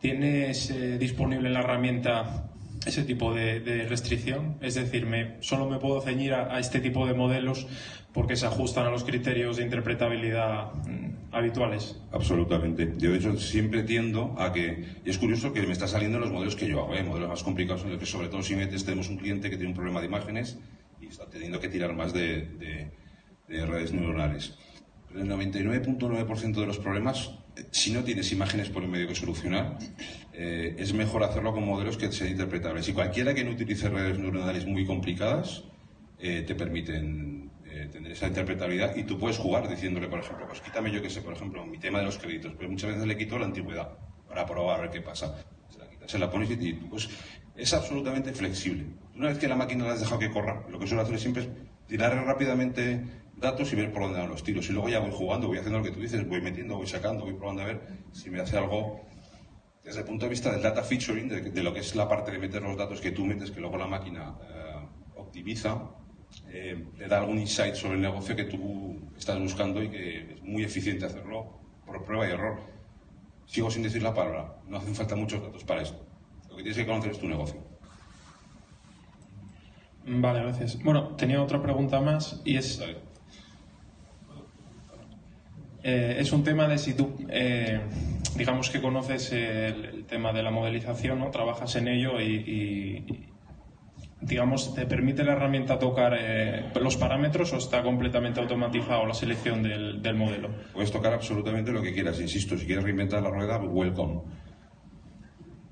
¿Tienes eh, disponible la herramienta ese tipo de, de restricción? Es decir, me, solo me puedo ceñir a, a este tipo de modelos porque se ajustan a los criterios de interpretabilidad mm, habituales. Absolutamente. Yo, de hecho, siempre tiendo a que. Y es curioso que me está saliendo los modelos que yo hago, ¿eh? modelos más complicados, en los que, sobre todo, si metes, tenemos un cliente que tiene un problema de imágenes y está teniendo que tirar más de, de- de redes neuronales. Pero el 99.9% de los problemas, eh, si no tienes imágenes por el medio que solucionar, eh, es mejor hacerlo con modelos que sean interpretables. Y cualquiera que no utilice redes neuronales muy complicadas, eh, te permiten eh, tener esa interpretabilidad y tú puedes jugar diciéndole, por ejemplo, pues quítame yo que sé, por ejemplo, mi tema de los créditos, pero muchas veces le quito la antigüedad para probar a ver qué pasa. Se la, quitas, se la pones y pues es absolutamente flexible. Una vez que la máquina la has dejado que corra, lo que suelo hacer siempre es tirar rápidamente datos y ver por dónde van los tiros. Y luego ya voy jugando, voy haciendo lo que tú dices, voy metiendo, voy sacando, voy probando a ver si me hace algo desde el punto de vista del data featuring, de, de lo que es la parte de meter los datos que tú metes, que luego la máquina eh, optimiza, eh, te da algún insight sobre el negocio que tú estás buscando y que es muy eficiente hacerlo por prueba y error. Sigo sin decir la palabra, no hacen falta muchos datos para esto. Lo que tienes que conocer es tu negocio. Vale, gracias. Bueno, tenía otra pregunta más y es, eh, es un tema de si tú, eh, digamos que conoces el, tema de la modelización, ¿no? Trabajas en ello y, y, digamos, ¿te permite la herramienta tocar eh, los parámetros o está completamente automatizado la selección del, del modelo? Puedes tocar absolutamente lo que quieras, insisto, si quieres reinventar la rueda, welcome.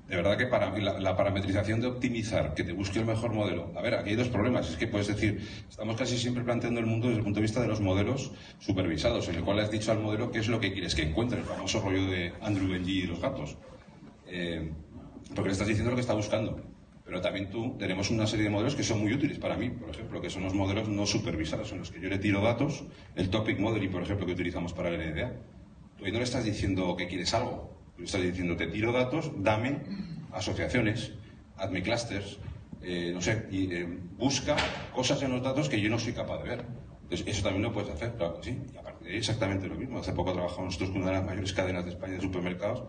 De verdad que para la, la, parametrización de optimizar, que te busque el mejor modelo. A ver, aquí hay dos problemas. Es que puedes decir, estamos casi siempre planteando el mundo desde el punto de vista de los modelos supervisados, en el cual has dicho al modelo qué es lo que quieres que encuentre, el famoso rollo de Andrew Benji y los gatos. Eh, porque le estás diciendo lo que está buscando. Pero también tú tenemos una serie de modelos que son muy útiles para mí, por ejemplo, que son los modelos no supervisados, en los que yo le tiro datos, el topic modeling, por ejemplo, que utilizamos para el NDA. Tú ahí no le estás diciendo que quieres algo, estás diciendo te tiro datos, dame asociaciones, hazme clusters, eh, no sé, y eh, busca cosas en los datos que yo no soy capaz de ver. Entonces, eso también lo puedes hacer, claro que sí. Y aparte de exactamente lo mismo. Hace poco trabajamos nosotros con una de las mayores cadenas de España de supermercados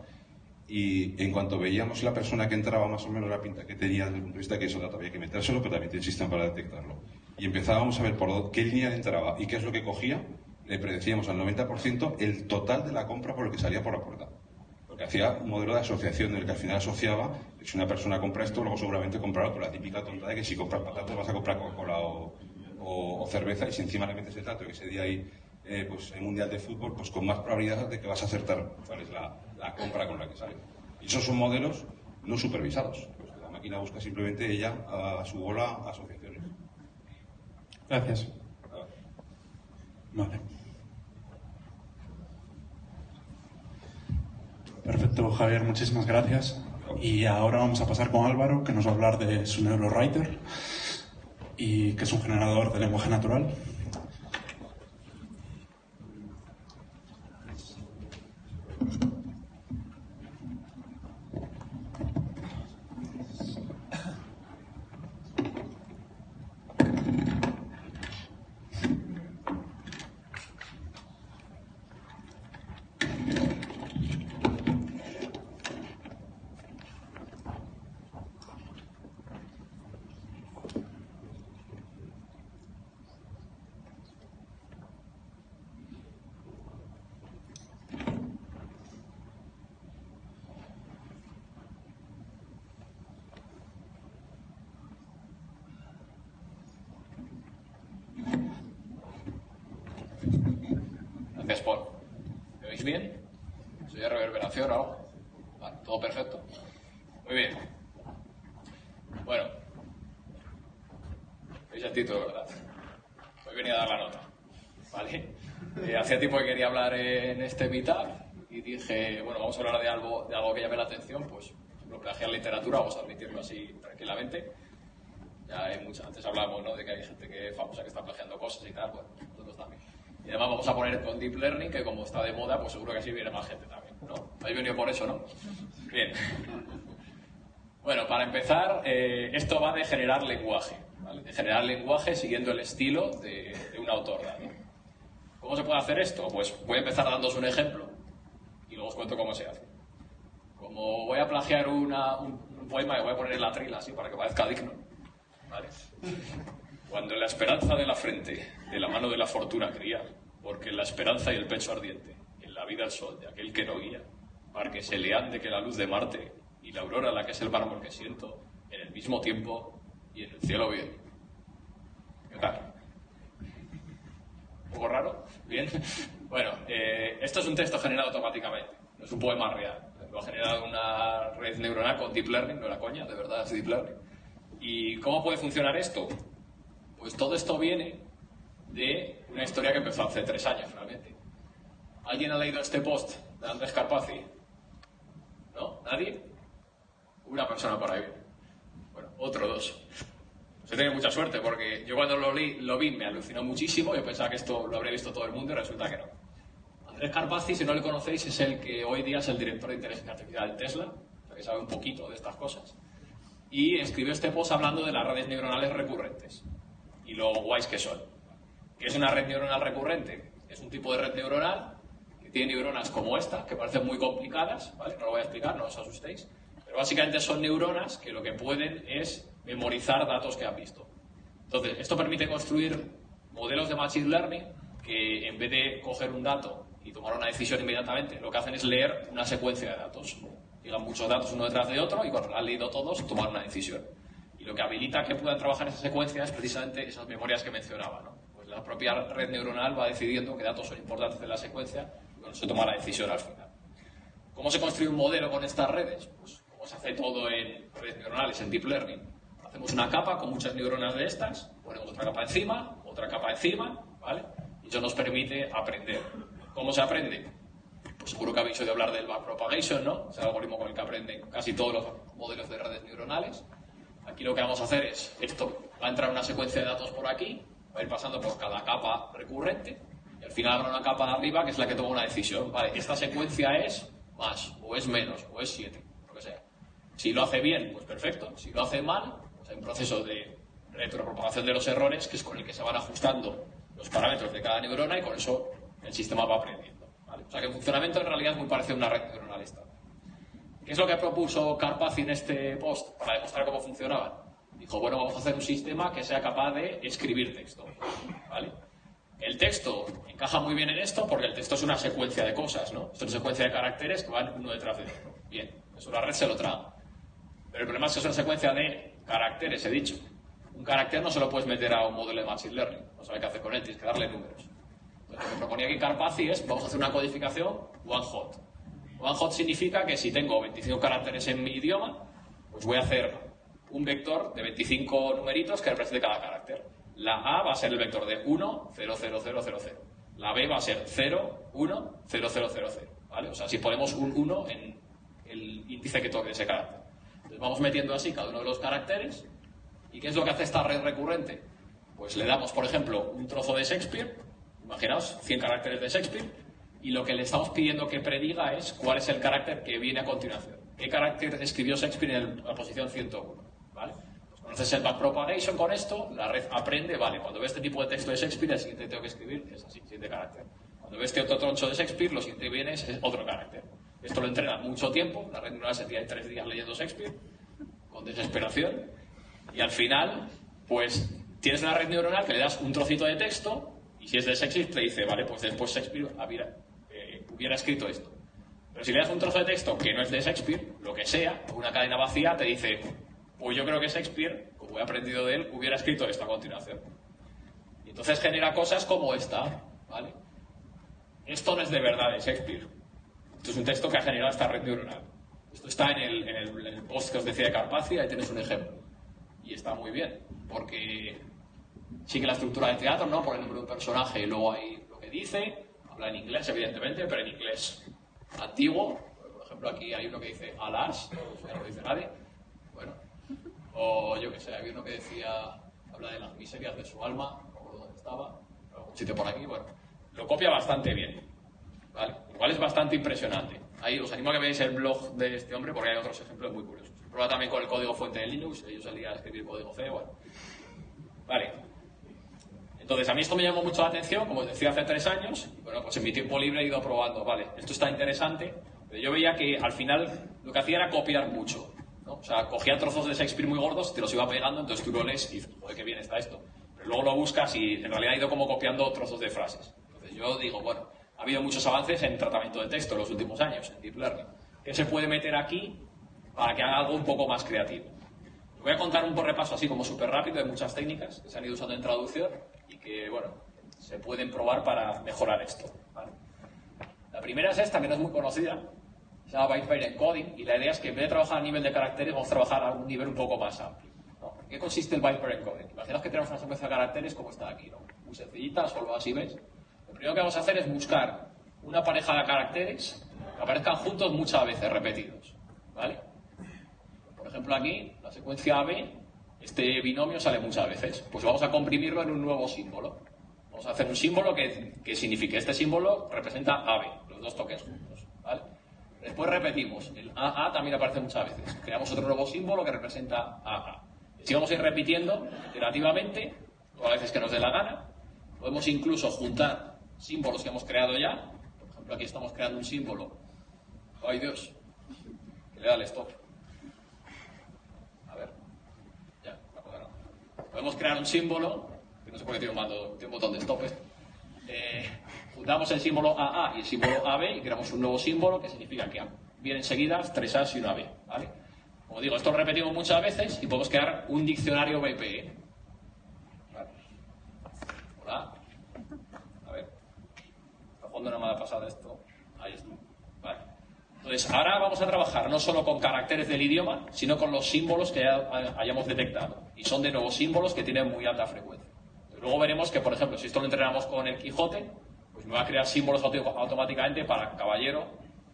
y en cuanto veíamos la persona que entraba más o menos la pinta que tenía desde el punto de vista que eso dato había que metérselo, pero también tiene sistema para detectarlo. Y empezábamos a ver por qué línea entraba y qué es lo que cogía, le predecíamos al 90% el total de la compra por el que salía por la puerta. Porque hacía un modelo de asociación en el que al final asociaba, si una persona compra esto, luego seguramente comprará por la típica tonta de que si compras patatas vas a comprar Coca-Cola o, o, cerveza y si encima le metes el dato que ese día hay eh, pues, en Mundial de Fútbol, pues con más probabilidad de que vas a acertar cuál es la, la compra con la que sale. Y esos son modelos no supervisados. Pues la máquina busca simplemente ella a su bola asociaciones. Gracias. Vale. Perfecto, Javier, muchísimas gracias. Y ahora vamos a pasar con Álvaro, que nos va a hablar de su NeuroWriter, y que es un generador de lenguaje natural. Este meetup y dije, bueno, vamos a hablar de algo, de algo que llame la atención, pues lo plagiar literatura, vamos a admitirlo así tranquilamente. Ya hay mucha, antes hablábamos ¿no? de que hay gente que famosa que está plagiando cosas y tal, bueno, también. Y además vamos a poner con Deep Learning, que como está de moda, pues seguro que así viene más gente también, ¿no? Habéis venido por eso, ¿no? Bien. Bueno, para empezar, eh, esto va de generar lenguaje, ¿vale? De generar lenguaje siguiendo el estilo de, de un autor, ¿vale? ¿Cómo se puede hacer esto? Pues voy a empezar dándos un ejemplo y luego os cuento cómo se hace. Como voy a plagiar un, poema y voy a poner la trila así para que parezca digno. ¿vale? Cuando la esperanza de la frente, de la mano de la fortuna cría, porque la esperanza y el pecho ardiente, en la vida el sol de aquel que no guía, para que se le ande que la luz de Marte y la aurora la que es el mármol que siento, en el mismo tiempo y en el cielo bien. ¿Qué tal? ¿Un poco raro? Bien. Bueno, eh, esto es un texto generado automáticamente, no es un poema real. Lo ha generado una red neuronal con Deep Learning, no era coña, de verdad es Deep Learning. ¿Y cómo puede funcionar esto? Pues todo esto viene de una historia que empezó hace tres años, realmente. ¿Alguien ha leído este post de Andrés Carpazzi? ¿No? ¿Nadie? Una persona por ahí. Bueno, otro dos. He tenido mucha suerte porque yo cuando lo, lo vi me alucinó muchísimo. Yo pensaba que esto lo habría visto todo el mundo y resulta que no. Andrés Carpazzi, si no le conocéis, es el que hoy día es el director de inteligencia artificial de Tesla, que sabe un poquito de estas cosas. Y escribió este post hablando de las redes neuronales recurrentes y lo guays que son. ¿Qué es una red neuronal recurrente? Es un tipo de red neuronal que tiene neuronas como esta, que parecen muy complicadas, ¿vale? No lo voy a explicar, no os asustéis. Pero básicamente son neuronas que lo que pueden es memorizar datos que han visto. Entonces, esto permite construir modelos de Machine Learning que en vez de coger un dato y tomar una decisión inmediatamente, lo que hacen es leer una secuencia de datos. Llegan muchos datos uno detrás de otro y cuando han leído todos, tomar una decisión. Lo que habilita que puedan trabajar esa secuencia es precisamente esas memorias que mencionaba. ¿no? Pues la propia red neuronal va decidiendo qué datos son importantes de la secuencia y cuando se toma la decisión al final. ¿Cómo se construye un modelo con estas redes? Pues se hace todo en redes neuronales, en deep learning. Hacemos una capa con muchas neuronas de estas, ponemos otra capa encima, otra capa encima, ¿vale? Y eso nos permite aprender. ¿Cómo se aprende? Pues seguro que habéis oído hablar del backpropagation, ¿no? Es el algoritmo con el que aprenden casi todos los modelos de redes neuronales. Aquí lo que vamos a hacer es, esto va a entrar una secuencia de datos por aquí, va a ir pasando por cada capa recurrente, y al final habrá una capa de arriba que es la que toma una decisión. Vale, esta secuencia es más, o es menos, o es 7, lo que sea. Si lo hace bien, pues perfecto. Si lo hace mal, pues hay un proceso de retropropagación de los errores que es con el que se van ajustando los parámetros de cada neurona y con eso el sistema va aprendiendo. O sea que el funcionamiento en realidad es muy parecido a una red neuronal. ¿Qué es lo que propuso Carpazzi en este post para demostrar cómo funcionaban? Dijo, bueno, vamos a hacer un sistema que sea capaz de escribir texto. El texto encaja muy bien en esto porque el texto es una secuencia de cosas, ¿no? Es una secuencia de caracteres que van uno detrás de otro. Bien, eso la red se lo traga. Pero el problema es que es una secuencia de caracteres, he dicho. Un carácter no se lo puedes meter a un modelo de Machine Learning. No sabes qué hacer con él, tienes que darle números. Lo que proponía aquí Carpazzi es, vamos a hacer una codificación one hot. One hot significa que si tengo 25 caracteres en mi idioma, pues voy a hacer un vector de 25 numeritos que represente cada carácter. La A va a ser el vector de 1, 0, 0, 0, 0, 0. La B va a ser 0, 1, 0, 0, 0, 0. ¿vale? O sea, si ponemos un 1 en el índice que toque ese carácter. Entonces vamos metiendo así cada uno de los caracteres. ¿Y qué es lo que hace esta red recurrente? Pues le damos, por ejemplo, un trozo de Shakespeare, imaginaos, 100 caracteres de Shakespeare, y lo que le estamos pidiendo que prediga es cuál es el carácter que viene a continuación. ¿Qué carácter escribió Shakespeare en la posición 101? ¿Vale? Pues conoces el backpropagation con esto, la red aprende, vale, cuando ve este tipo de texto de Shakespeare, el siguiente tengo que escribir es así, siguiente carácter. Cuando ve este otro troncho de Shakespeare, lo siguiente viene es, otro carácter. Esto lo entrena mucho tiempo, la red neuronal se tira tres días leyendo Shakespeare, con desesperación, y al final, pues tienes una red neuronal que le das un trocito de texto, y si es de Shakespeare, te dice, vale, pues después Shakespeare hubiera, eh, hubiera escrito esto. Pero si le das un trozo de texto que no es de Shakespeare, lo que sea, una cadena vacía, te dice, pues yo creo que Shakespeare, como he aprendido de él, hubiera escrito esto a continuación. Y entonces genera cosas como esta, ¿vale? Esto no es de verdad de Shakespeare. Esto es un texto que ha generado esta red neuronal. Esto está en el, en el, en el post que os decía de Carpazzi, ahí tenéis un ejemplo. Y está muy bien, porque sigue la estructura de teatro, ¿no? Por el nombre de un personaje y luego hay lo que dice, habla en inglés, evidentemente, pero en inglés antiguo. Por ejemplo, aquí hay uno que dice alas, no lo dice nadie. Bueno, o yo que sé, había uno que decía, habla de las miserias de su alma, recuerdo dónde estaba, algún sitio por aquí, bueno. Lo copia bastante bien, ¿vale? Igual es bastante impresionante. Ahí os animo a que veáis el blog de este hombre porque hay otros ejemplos muy curiosos. Prueba también con el código fuente de Linux, ellos salían a escribir código C, bueno. Vale. Entonces, a mí esto me llamó mucho la atención, como os decía hace tres años, y bueno, pues en mi tiempo libre he ido probando, vale, esto está interesante, pero yo veía que al final lo que hacía era copiar mucho. ¿no? O sea, cogía trozos de Shakespeare muy gordos, te los iba pegando, entonces tú lo lees y dices, joder, qué bien está esto. Pero luego lo buscas y en realidad he ido como copiando trozos de frases. Entonces yo digo, bueno, ha habido muchos avances en tratamiento de texto en los últimos años, en Deep Learning. ¿Qué se puede meter aquí para que haga algo un poco más creativo? Voy a contar un repaso así como súper rápido de muchas técnicas que se han ido usando en traducción y que, bueno, se pueden probar para mejorar esto. ¿vale? La primera es esta, que no es muy conocida, se llama Byte Encoding, y la idea es que en vez de trabajar a nivel de caracteres, vamos a trabajar a un nivel un poco más amplio. ¿no? ¿En qué consiste el Byte Encoding? Imaginaos que tenemos una secuencia de caracteres como está aquí, ¿no? muy sencillita, solo así ves. Lo primero que vamos a hacer es buscar una pareja de caracteres que aparezcan juntos muchas veces, repetidos. ¿vale? Por ejemplo, aquí, la secuencia AB, este binomio sale muchas veces. Pues vamos a comprimirlo en un nuevo símbolo. Vamos a hacer un símbolo que, que signifique, este símbolo representa AB, los dos toques juntos. ¿vale? Después repetimos, el AA también aparece muchas veces. Creamos otro nuevo símbolo que representa AA. Si vamos a ir repitiendo iterativamente, todas las veces que nos dé la gana, podemos incluso juntar símbolos que hemos creado ya. Por ejemplo, aquí estamos creando un símbolo. ¡Ay Dios! Que le da el stop. A ver. Ya, me acuerdo. Podemos crear un símbolo, que no sé por qué tiene un, botón de stop. Eh, juntamos el símbolo AA y el símbolo AB y creamos un nuevo símbolo que significa que vienen seguidas tres A's y una B. ¿vale? Como digo, esto lo repetimos muchas veces y podemos crear un diccionario BPE. ¿Vale? Hola. A ver. A fondo no me ha pasado esto. Entonces, ahora vamos a trabajar no solo con caracteres del idioma, sino con los símbolos que ya hayamos detectado. Y son de nuevo símbolos que tienen muy alta frecuencia. Luego veremos que, por ejemplo, si esto lo entrenamos con el Quijote, pues me va a crear símbolos automáticamente para caballero,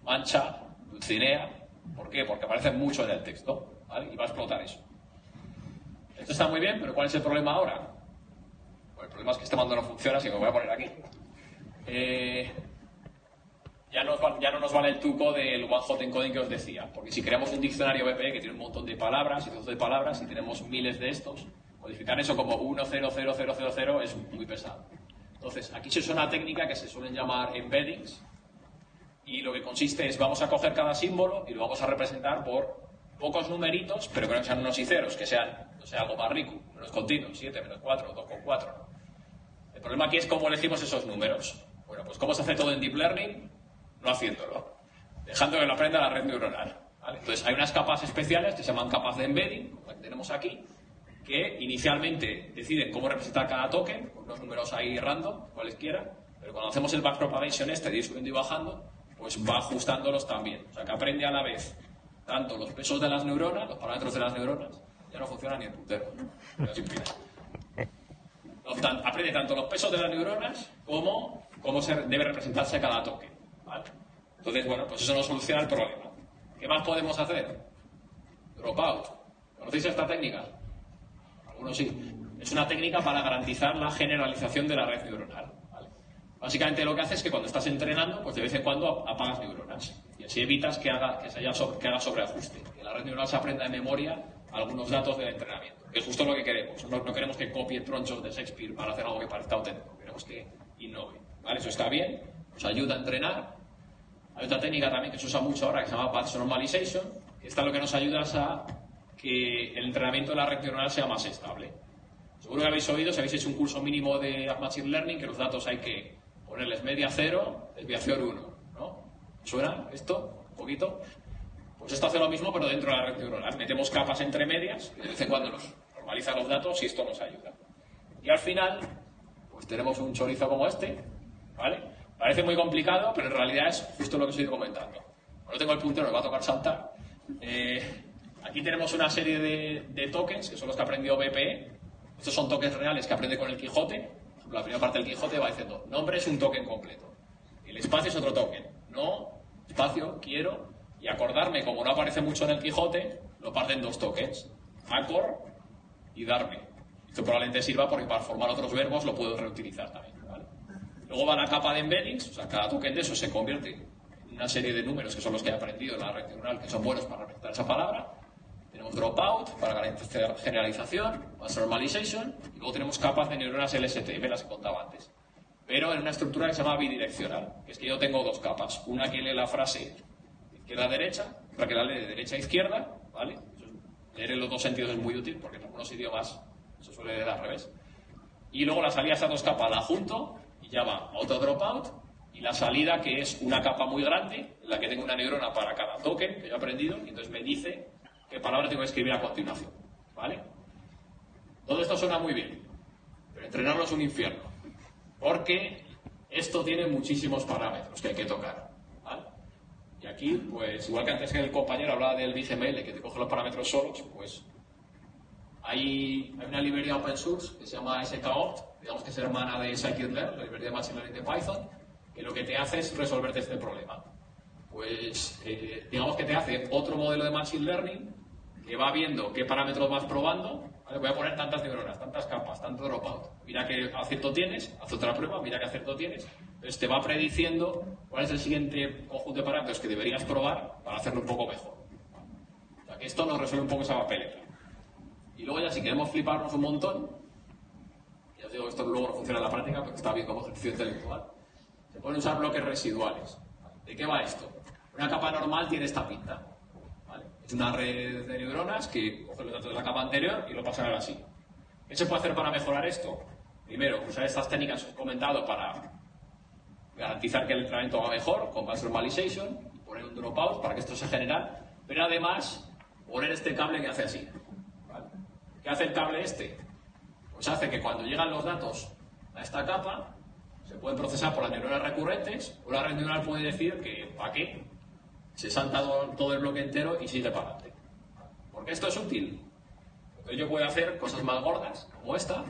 mancha, dulcinea. ¿Por qué? Porque aparecen mucho en el texto. Y va a explotar eso. Esto está muy bien, pero ¿cuál es el problema ahora? Pues el problema es que este mando no funciona, así que me voy a poner aquí. Eh, ya, ya, no nos vale el truco del one hot encoding que os decía, porque si creamos un diccionario BP que tiene un montón de palabras y cientos de palabras y tenemos miles de estos, codificar eso como 100000 es muy pesado. Entonces, aquí se usa una técnica que se suelen llamar embeddings y lo que consiste es vamos a coger cada símbolo y lo vamos a representar por pocos numeritos, pero que no sean unos y ceros, que sean no sea, algo más rico, menos continuos, 7, menos 4, 2,4. El problema aquí es cómo elegimos esos números. Bueno, pues cómo se hace todo en Deep Learning, no haciéndolo, dejando que lo aprenda la red neuronal. Entonces, hay unas capas especiales que se llaman capas de embedding, que tenemos aquí, que inicialmente deciden cómo representar cada token, con unos números ahí random, cualesquiera, pero cuando hacemos el backpropagation este de subiendo y bajando, pues va ajustándolos también. O sea, que aprende a la vez tanto los pesos de las neuronas, los parámetros de las neuronas, ya no funciona ni el puntero. Aprende tanto los pesos de las neuronas como cómo se debe representarse cada token. Entonces, bueno, pues eso no soluciona el problema. ¿Qué más podemos hacer? Dropout. ¿Conocéis esta técnica? Algunos sí. Es una técnica para garantizar la generalización de la red neuronal. Básicamente lo que hace es que cuando estás entrenando, pues de vez en cuando apagas neuronas. Y así evitas que haga, que se haya que haga sobreajuste. Que la red neuronal se aprenda de memoria algunos datos del entrenamiento. Que es justo lo que queremos. No, queremos que copie tronchos de Shakespeare para hacer algo que parezca auténtico. Queremos que innove. ¿Vale? Eso está bien. Nos ayuda a entrenar. Hay otra técnica también que se usa mucho ahora que se llama Path Normalization. Esta lo que nos ayuda a que el entrenamiento de la red neuronal sea más estable. Seguro que habéis oído, si habéis hecho un curso mínimo de Machine Learning, que los datos hay que ponerles media cero, desviación 1. ¿no? ¿Suena esto? ¿Un poquito? Pues esto hace lo mismo, pero dentro de la red neuronal. Metemos capas entre medias y de vez en cuando nos normaliza los datos y esto nos ayuda. Y al final, pues tenemos un chorizo como este, ¿vale? Parece muy complicado, pero en realidad es justo lo que estoy comentando. No tengo el puntero, me va a tocar saltar. Eh, aquí tenemos una serie de, tokens, que son los que ha aprendido BPE. Estos son tokens reales que aprende con el Quijote. La primera parte del Quijote va diciendo, nombre es un token completo. El espacio es otro token. No, espacio, quiero. Y acordarme, como no aparece mucho en el Quijote, lo parten dos tokens. Acor y darme. Esto probablemente sirva porque para formar otros verbos lo puedo reutilizar también. Luego va la capa de embeddings, o sea, cada token de eso se convierte en una serie de números que son los que he aprendido en la red neuronal que son buenos para representar esa palabra. Tenemos dropout para garantizar generalización, mass normalization, y luego tenemos capas de neuronas LSTM, las que contaba antes. Pero en una estructura que se llama bidireccional, que es que yo tengo dos capas. Una que lee la frase izquierda-derecha, otra que la lee de derecha-izquierda, ¿vale? Leer en los dos sentidos es muy útil porque en algunos idiomas se suele leer al revés. Y luego la salida a esas dos capas la junto y ya va dropout y la salida que es una capa muy grande en la que tengo una neurona para cada token que yo he aprendido y entonces me dice qué palabra tengo que escribir a continuación. ¿Vale? Todo esto suena muy bien, pero entrenarlo es un infierno. Porque esto tiene muchísimos parámetros que hay que tocar. Y aquí, pues igual que antes que el compañero hablaba del BGML que te coge los parámetros solos, pues hay, hay una librería open source que se llama SKOpt, digamos que es hermana de scikit-learn, la librería de Machine Learning de Python, que lo que te hace es resolverte este problema. Pues eh, digamos que te hace otro modelo de Machine Learning que va viendo qué parámetros vas probando. Voy a poner tantas neuronas, tantas capas, tanto dropout. Mira qué acierto tienes, haz otra prueba, mira qué acierto tienes. Entonces te va prediciendo cuál es el siguiente conjunto de parámetros que deberías probar para hacerlo un poco mejor. O sea que esto nos resuelve un poco esa papeleta. Y luego ya si queremos fliparnos un montón, digo esto luego no funciona en la práctica, pero está bien como ejercicio intelectual, se pueden usar bloques residuales. ¿De qué va esto? Una capa normal tiene esta pinta. Es una red de neuronas que coge los datos de la capa anterior y lo pasan ahora así. ¿Qué se puede hacer para mejorar esto? Primero, usar estas técnicas que os he comentado para garantizar que el entrenamiento va mejor, con Mass Normalization, poner un dropout para que esto se genere, pero además poner este cable que hace así. ¿Qué hace el cable este? Pues hace que cuando llegan los datos a esta capa, se pueden procesar por las neuronas recurrentes, o la red neuronal puede decir que ¿para qué? se salta todo, el bloque entero y sigue para adelante. Porque esto es útil. Entonces yo puedo hacer cosas más gordas, como esta.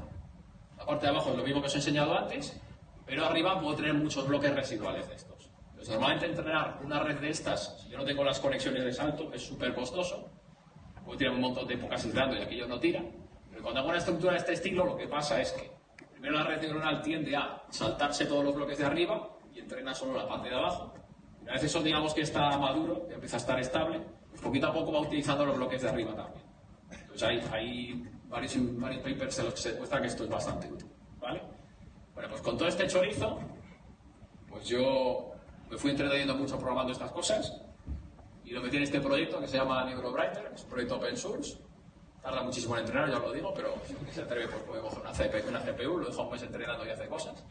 La parte de abajo es lo mismo que os he enseñado antes, pero arriba puedo tener muchos bloques residuales de estos. Entonces, normalmente entrenar una red de estas, si yo no tengo las conexiones de salto, es súper costoso. Puedo tirar un montón de épocas entrando y aquello no tira. Cuando hago una estructura de este estilo, lo que pasa es que primero la red neuronal tiende a saltarse todos los bloques de arriba y entrena solo la parte de abajo. Una vez eso digamos que está maduro, que empieza a estar estable, pues poquito a poco va utilizando los bloques de arriba también. Entonces hay, hay varios, varios papers en los que se demuestra que esto es bastante útil. ¿vale? Bueno, pues con todo este chorizo, pues yo me fui entreteniendo mucho programando estas cosas y lo metí en este proyecto que se llama NeuroBrighter, es un proyecto open source. Tarda muchísimo en entrenar, ya lo digo, pero si se atreve pues puede coger una CPU, una CPU, lo deja un mes entrenando y hace cosas.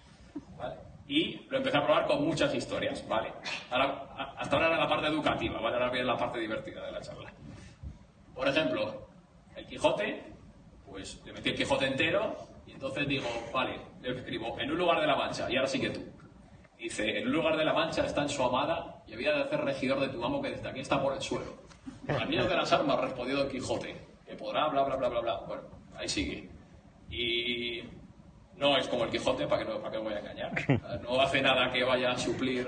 ¿vale? Y lo empecé a probar con muchas historias, ¿vale? Ahora, hasta ahora era la parte educativa, ¿vale? Ahora viene la parte divertida de la charla. Por ejemplo, el Quijote, pues le metí el Quijote entero y entonces digo, vale, le escribo en un lugar de la Mancha y ahora sigue tú. Dice, en un lugar de la Mancha está en su amada y había de hacer regidor de tu amo que desde aquí está por el suelo. Al miedo de las armas respondió Don Quijote, que podrá, bla, bla, bla, bla, bla. Bueno, ahí sigue. Y no es como el Quijote, para que no, para que no voy a engañar. No hace nada que vaya a suplir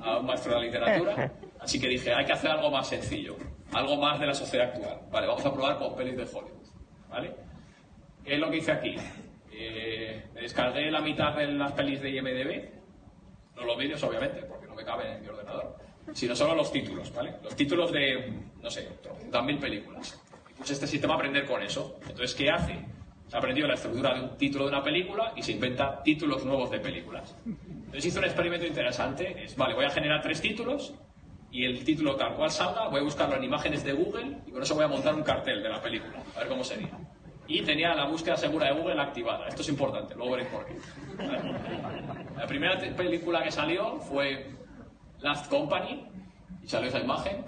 a un maestro de la literatura. Así que dije, hay que hacer algo más sencillo, algo más de la sociedad actual. Vale, vamos a probar con pelis de Hollywood. ¿Vale? ¿Qué es lo que hice aquí? Eh, me descargué la mitad de las pelis de IMDB, no los vídeos obviamente, porque no me caben en mi ordenador, sino solo los títulos, ¿vale? Los títulos de, no sé, mil películas. Puse este sistema aprender con eso. Entonces, ¿qué hace? Se ha aprendido la estructura de un título de una película y se inventa títulos nuevos de películas. Entonces hizo un experimento interesante. Es, vale, voy a generar tres títulos y el título tal cual salga, voy a buscarlo en imágenes de Google y con eso voy a montar un cartel de la película, a ver cómo sería. Y tenía la búsqueda segura de Google activada. Esto es importante, luego veréis por qué. La primera película que salió fue Last Company y salió esa imagen.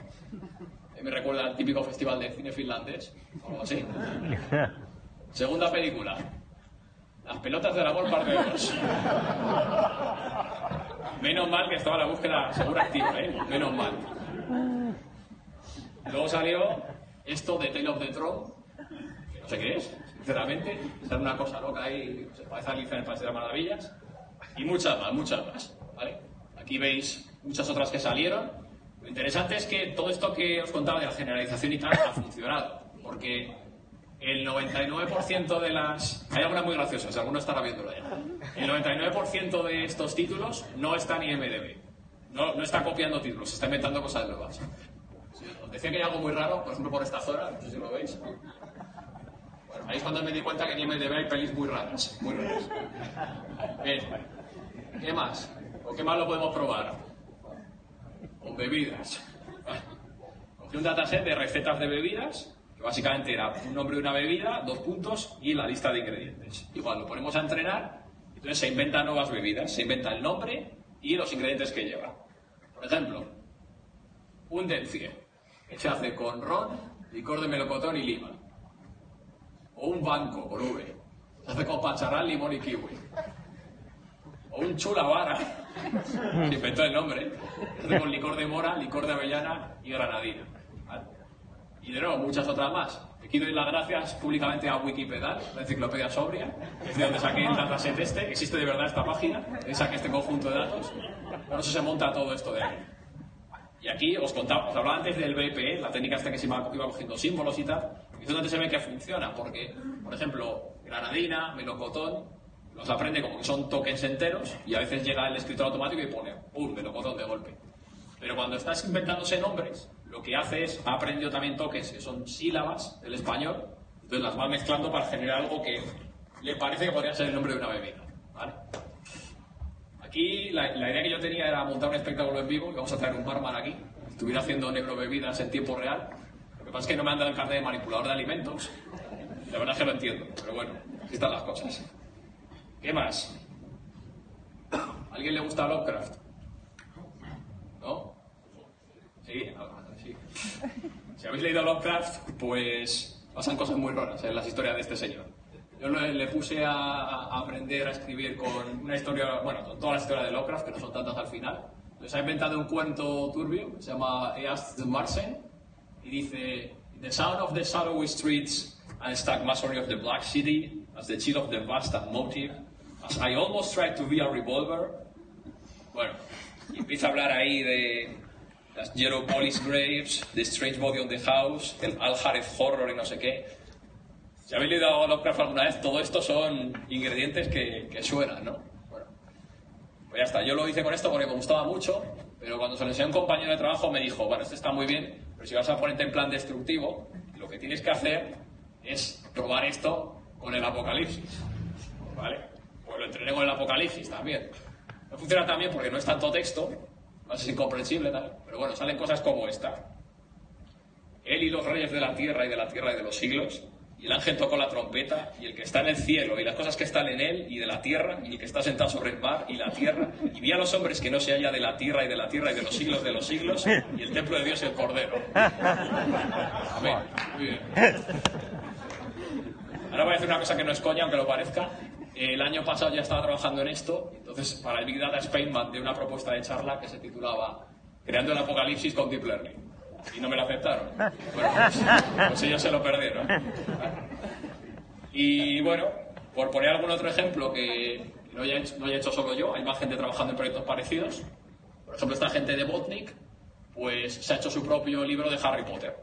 Me recuerda al típico festival de cine finlandés, o algo así. Segunda película. Las pelotas del amor parte 2. Menos mal que estaba la búsqueda segura activa, ¿eh? Menos mal. Luego salió esto de Tale of the Throne, que no sé qué es, sinceramente. Es una cosa loca ahí, se parece a Alicia en el País de las Maravillas. Y muchas más, muchas más, ¿vale? Aquí veis muchas otras que salieron. Interesante es que todo esto que os contaba de la generalización y tal ha funcionado, porque el 99% de las... Hay algunas muy graciosas, alguno estará viéndolo ya. El 99% de estos títulos no está en IMDB. No, no está copiando títulos, está inventando cosas nuevas. Os decía que hay algo muy raro, por ejemplo por esta zona, no sé si lo veis. Bueno, ahí es cuando me di cuenta que en IMDB hay pelis muy raras, muy raras. Bien, ¿qué más? ¿O qué más lo podemos probar? Con bebidas. Cogí un dataset de recetas de bebidas, que básicamente era un nombre de una bebida, dos puntos y la lista de ingredientes. Igual lo ponemos a entrenar, entonces se inventan nuevas bebidas, se inventa el nombre y los ingredientes que lleva. Por ejemplo, un dencie, que se hace con ron, licor de melocotón y lima. O un banco, con V, se hace con pacharán, limón y kiwi. O un chulavara, se inventó el nombre, hace con licor de mora, licor de avellana y granadina. ¿vale? Y de nuevo, muchas otras más. Aquí doy las gracias públicamente a Wikipedia, la enciclopedia sobria, que es de donde saqué el dataset este. Existe de verdad esta página, saqué este conjunto de datos. Por eso se monta todo esto de ahí. Y aquí os contaba, os hablaba antes del BPE, la técnica esta que se iba, iba cogiendo símbolos y tal, y es donde se ve que funciona, porque, por ejemplo, granadina, melocotón, los aprende como que son tokens enteros, y a veces llega el escritor automático y pone, ¡pum!, melocotón de golpe. Pero cuando estás inventándose nombres, lo que hace es, ha aprendido también tokens, que son sílabas del español, entonces las va mezclando para generar algo que le parece que podría ser el nombre de una bebida. ¿vale? Aquí la, la idea que yo tenía era montar un espectáculo en vivo y vamos a traer un barman aquí, estuviera haciendo neurobebidas en tiempo real. Lo que pasa es que no me han dado el carnet de manipulador de alimentos. La verdad es que lo entiendo, pero bueno, así están las cosas. ¿Qué más? ¿A alguien le gusta Lovecraft? ¿No? Sí, ah, sí. Si habéis leído Lovecraft, pues pasan cosas muy raras en las historias de este señor. Yo le, le puse a, a aprender a escribir con una historia, bueno, con todas las historias de Lovecraft, que no son tantas al final. Entonces ha inventado un cuento turbio que se llama East the Martian y dice The sound of the shadowy streets and stack masonry of the black city as the chill of the vast and motive I almost tried to be a revolver bueno y empieza a hablar ahí de las Yellow Police Graves, The Strange Body on the House, el Al Jarez Horror y no sé qué. Si habéis leído Lovecraft alguna vez, todo esto son ingredientes que, que suenan, ¿no? Bueno, pues ya está. Yo lo hice con esto porque me gustaba mucho, pero cuando se lo enseñé a un compañero de trabajo me dijo, bueno, esto está muy bien, pero si vas a ponerte en plan destructivo, lo que tienes que hacer es probar esto con el apocalipsis, ¿vale? Pues lo entrené con el apocalipsis también. No funciona tan bien porque no es tanto texto, no es incomprensible, tal, pero bueno, salen cosas como esta. Él y los reyes de la tierra y de la tierra y de los siglos, y el ángel tocó la trompeta, y el que está en el cielo, y las cosas que están en él y de la tierra, y el que está sentado sobre el mar y la tierra, y vi a los hombres que no se halla de la tierra y de la tierra y de los siglos de los siglos, y el templo de Dios y el Cordero. Amén. Ahora voy a decir una cosa que no es coña, aunque lo parezca. El año pasado ya estaba trabajando en esto, entonces para el Big Data Spain mandé una propuesta de charla que se titulaba Creando el Apocalipsis con Deep Learning. Y no me la aceptaron. Bueno, pues, pues ellos se lo perdieron. Y bueno, por poner algún otro ejemplo que no haya, hecho, hecho solo yo, hay más gente trabajando en proyectos parecidos. Por ejemplo, esta gente de Botnik, pues se ha hecho su propio libro de Harry Potter.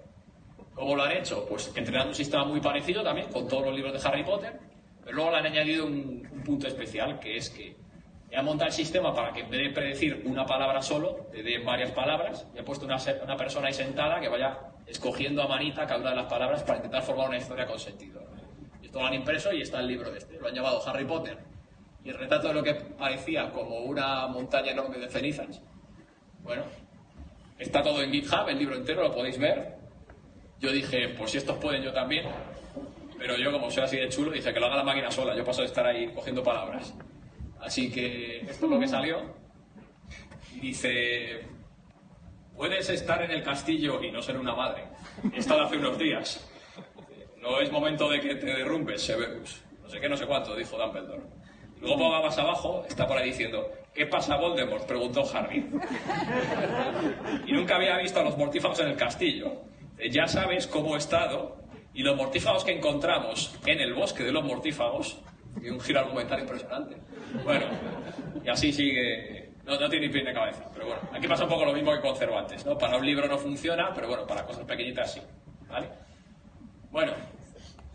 ¿Cómo lo han hecho? Pues entrenando un sistema muy parecido también, con todos los libros de Harry Potter, pero luego le han añadido un, un punto especial, que es que he montado el sistema para que en vez de predecir una palabra solo, te dé varias palabras, y he puesto una, una persona ahí sentada que vaya escogiendo a manita cada una de las palabras para intentar formar una historia con sentido. Esto lo han impreso y está el libro este. Lo han llamado Harry Potter. Y el retrato de lo que parecía como una montaña enorme de cenizas, bueno, está todo en GitHub, el libro entero, lo podéis ver. Yo dije, pues si estos pueden, yo también. Pero yo, como soy así de chulo, dije que lo haga la máquina sola. Yo paso de estar ahí cogiendo palabras. Así que esto es lo que salió. Y dice, puedes estar en el castillo y no ser una madre. He estado hace unos días. No es momento de que te derrumbes, Severus. No sé qué, no sé cuánto, dijo Dumbledore. Luego ponga más abajo, está por ahí diciendo, ¿qué pasa Voldemort? Preguntó Harry. Y nunca había visto a los mortífagos en el castillo. Ya sabes cómo he estado y los mortífagos que encontramos en el bosque de los mortífagos, y un giro argumental impresionante. Bueno, y así sigue. No, no tiene ni pie ni cabeza, pero bueno, aquí pasa un poco lo mismo que con Cervantes, ¿no? Para un libro no funciona, pero bueno, para cosas pequeñitas sí, ¿vale? Bueno,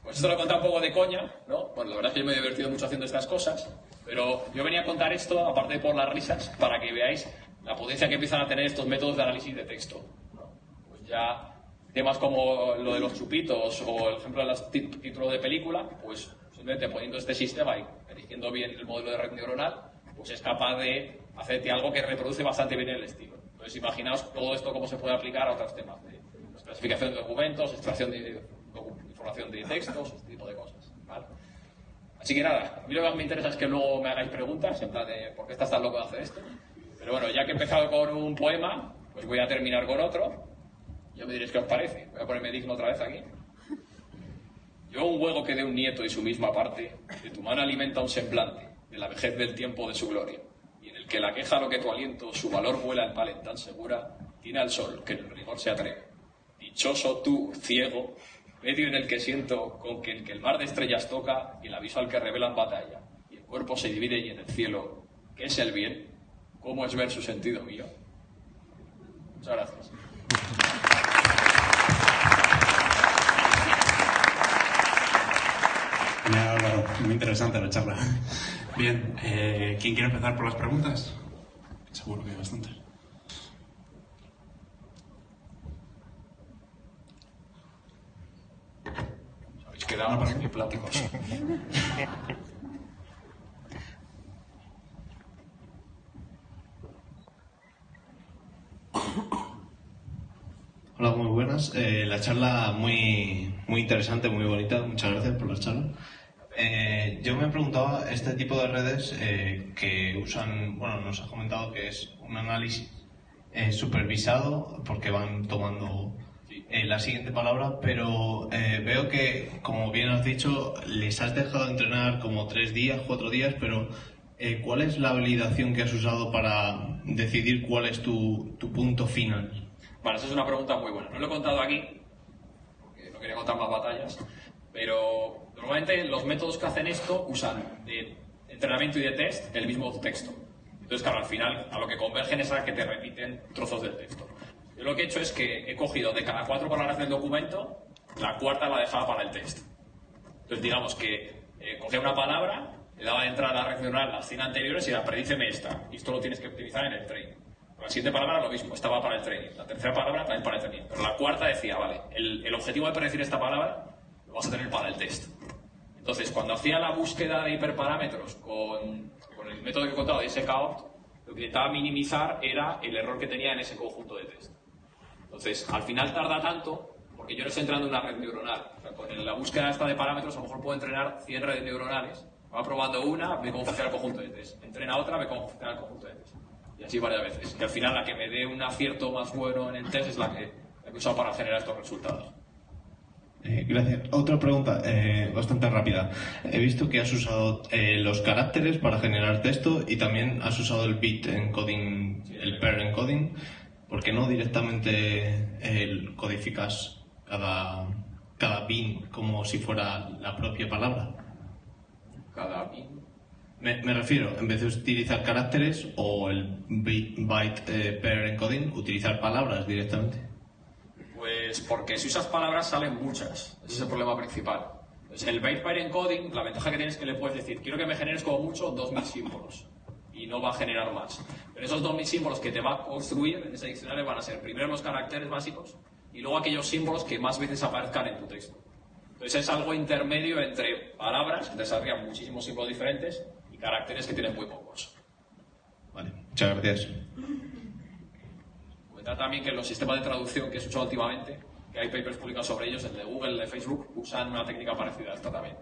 pues esto lo he contado un poco de coña, ¿no? Bueno, la verdad es que yo me he divertido mucho haciendo estas cosas, pero yo venía a contar esto, aparte de por las risas, para que veáis la potencia que empiezan a tener estos métodos de análisis de texto. ¿no? Pues ya temas como lo de los chupitos o el ejemplo de los títulos de película, pues simplemente poniendo este sistema y eligiendo bien el modelo de red neuronal, pues es capaz de hacerte algo que reproduce bastante bien el estilo. Entonces imaginaos todo esto cómo se puede aplicar a otros temas de clasificación de documentos, extracción de docu- información de textos, este tipo de cosas. ¿vale? Así que nada, a mí lo que más me interesa es que luego me hagáis preguntas, en plan de por qué estás tan loco de hacer esto. Pero bueno, ya que he empezado con un poema, pues voy a terminar con otro. Yo me diréis qué os parece. Voy a ponerme digno otra vez aquí. Yo un huevo que de un nieto y su misma parte, de tu mano alimenta un semblante, de la vejez del tiempo de su gloria, y en el que la queja lo que tu aliento, su valor vuela en palen tan segura, tiene al sol que en el rigor se atreve. Dichoso tú, ciego, medio en el que siento con que el que el mar de estrellas toca y el aviso al que revelan batalla, y el cuerpo se divide y en el cielo, ¿qué es el bien? ¿Cómo es ver su sentido mío? Muchas gracias. Álvaro. Muy interesante la charla. Bien, eh, ¿quién quiere empezar por las preguntas? Seguro que hay bastantes. Habéis quedado más que pláticos. Hola, muy buenas. Eh, la charla muy, muy interesante, muy bonita. Muchas gracias por la charla. Eh, yo me preguntaba, este tipo de redes eh, que usan, bueno, nos has comentado que es un análisis eh, supervisado porque van tomando eh, la siguiente palabra, pero eh, veo que, como bien has dicho, les has dejado entrenar como tres días, cuatro días, pero ¿cuál es la validación que has usado para decidir cuál es tu, tu punto final? Vale, esa es una pregunta muy buena. No lo he contado aquí, porque no quería contar más batallas, pero normalmente los métodos que hacen esto usan de entrenamiento y de test el mismo texto. Entonces, claro, al final a lo que convergen es a que te repiten trozos del texto. Yo lo que he hecho es que he cogido de cada cuatro palabras del documento, la cuarta la dejaba para el test. Entonces, digamos que eh, cogía una palabra, le daba de entrada a la red neuronal las 100 anteriores y era predíceme esta. Y esto lo tienes que utilizar en el training. La siguiente palabra lo mismo, estaba para el training. La tercera palabra también para el training. Pero la cuarta decía, vale, el, objetivo de predecir esta palabra lo vas a tener para el test. Entonces, cuando hacía la búsqueda de hiperparámetros con, el método que he contado de SKOpt, lo que intentaba minimizar era el error que tenía en ese conjunto de test. Entonces, al final tarda tanto, porque yo no estoy entrando en una red neuronal. O sea, con la búsqueda esta de parámetros, a lo mejor puedo entrenar 100 redes neuronales. Va probando una, ve cómo funciona el conjunto de test. Entrena otra, ve cómo funciona el conjunto de test. Y así varias veces. Y al final la que me dé un acierto más bueno en el test es la que, que he usado para generar estos resultados. Eh, gracias. Otra pregunta eh, bastante rápida. He visto que has usado eh, los caracteres para generar texto y también has usado el bit encoding, el pair encoding. ¿Por qué no directamente el codificas cada, cada bin como si fuera la propia palabra? Cada bin. Me, refiero, en vez de utilizar caracteres o el byte eh, pair encoding, utilizar palabras directamente. Pues porque si usas palabras salen muchas. Ese es el problema principal. Entonces, el byte pair encoding, la ventaja que tienes es que le puedes decir, quiero que me generes como mucho 2.000 símbolos. Y no va a generar más. Pero esos 2.000 símbolos que te va a construir en ese diccionario van a ser primero los caracteres básicos y luego aquellos símbolos que más veces aparezcan en tu texto. Entonces es algo intermedio entre palabras, que te saldrían muchísimos símbolos diferentes, caracteres que tienen muy pocos. Vale, muchas gracias. Comentar también que los sistemas de traducción que he usado últimamente, que hay papers publicados sobre ellos, el de Google, el de Facebook, usan una técnica parecida a esta también.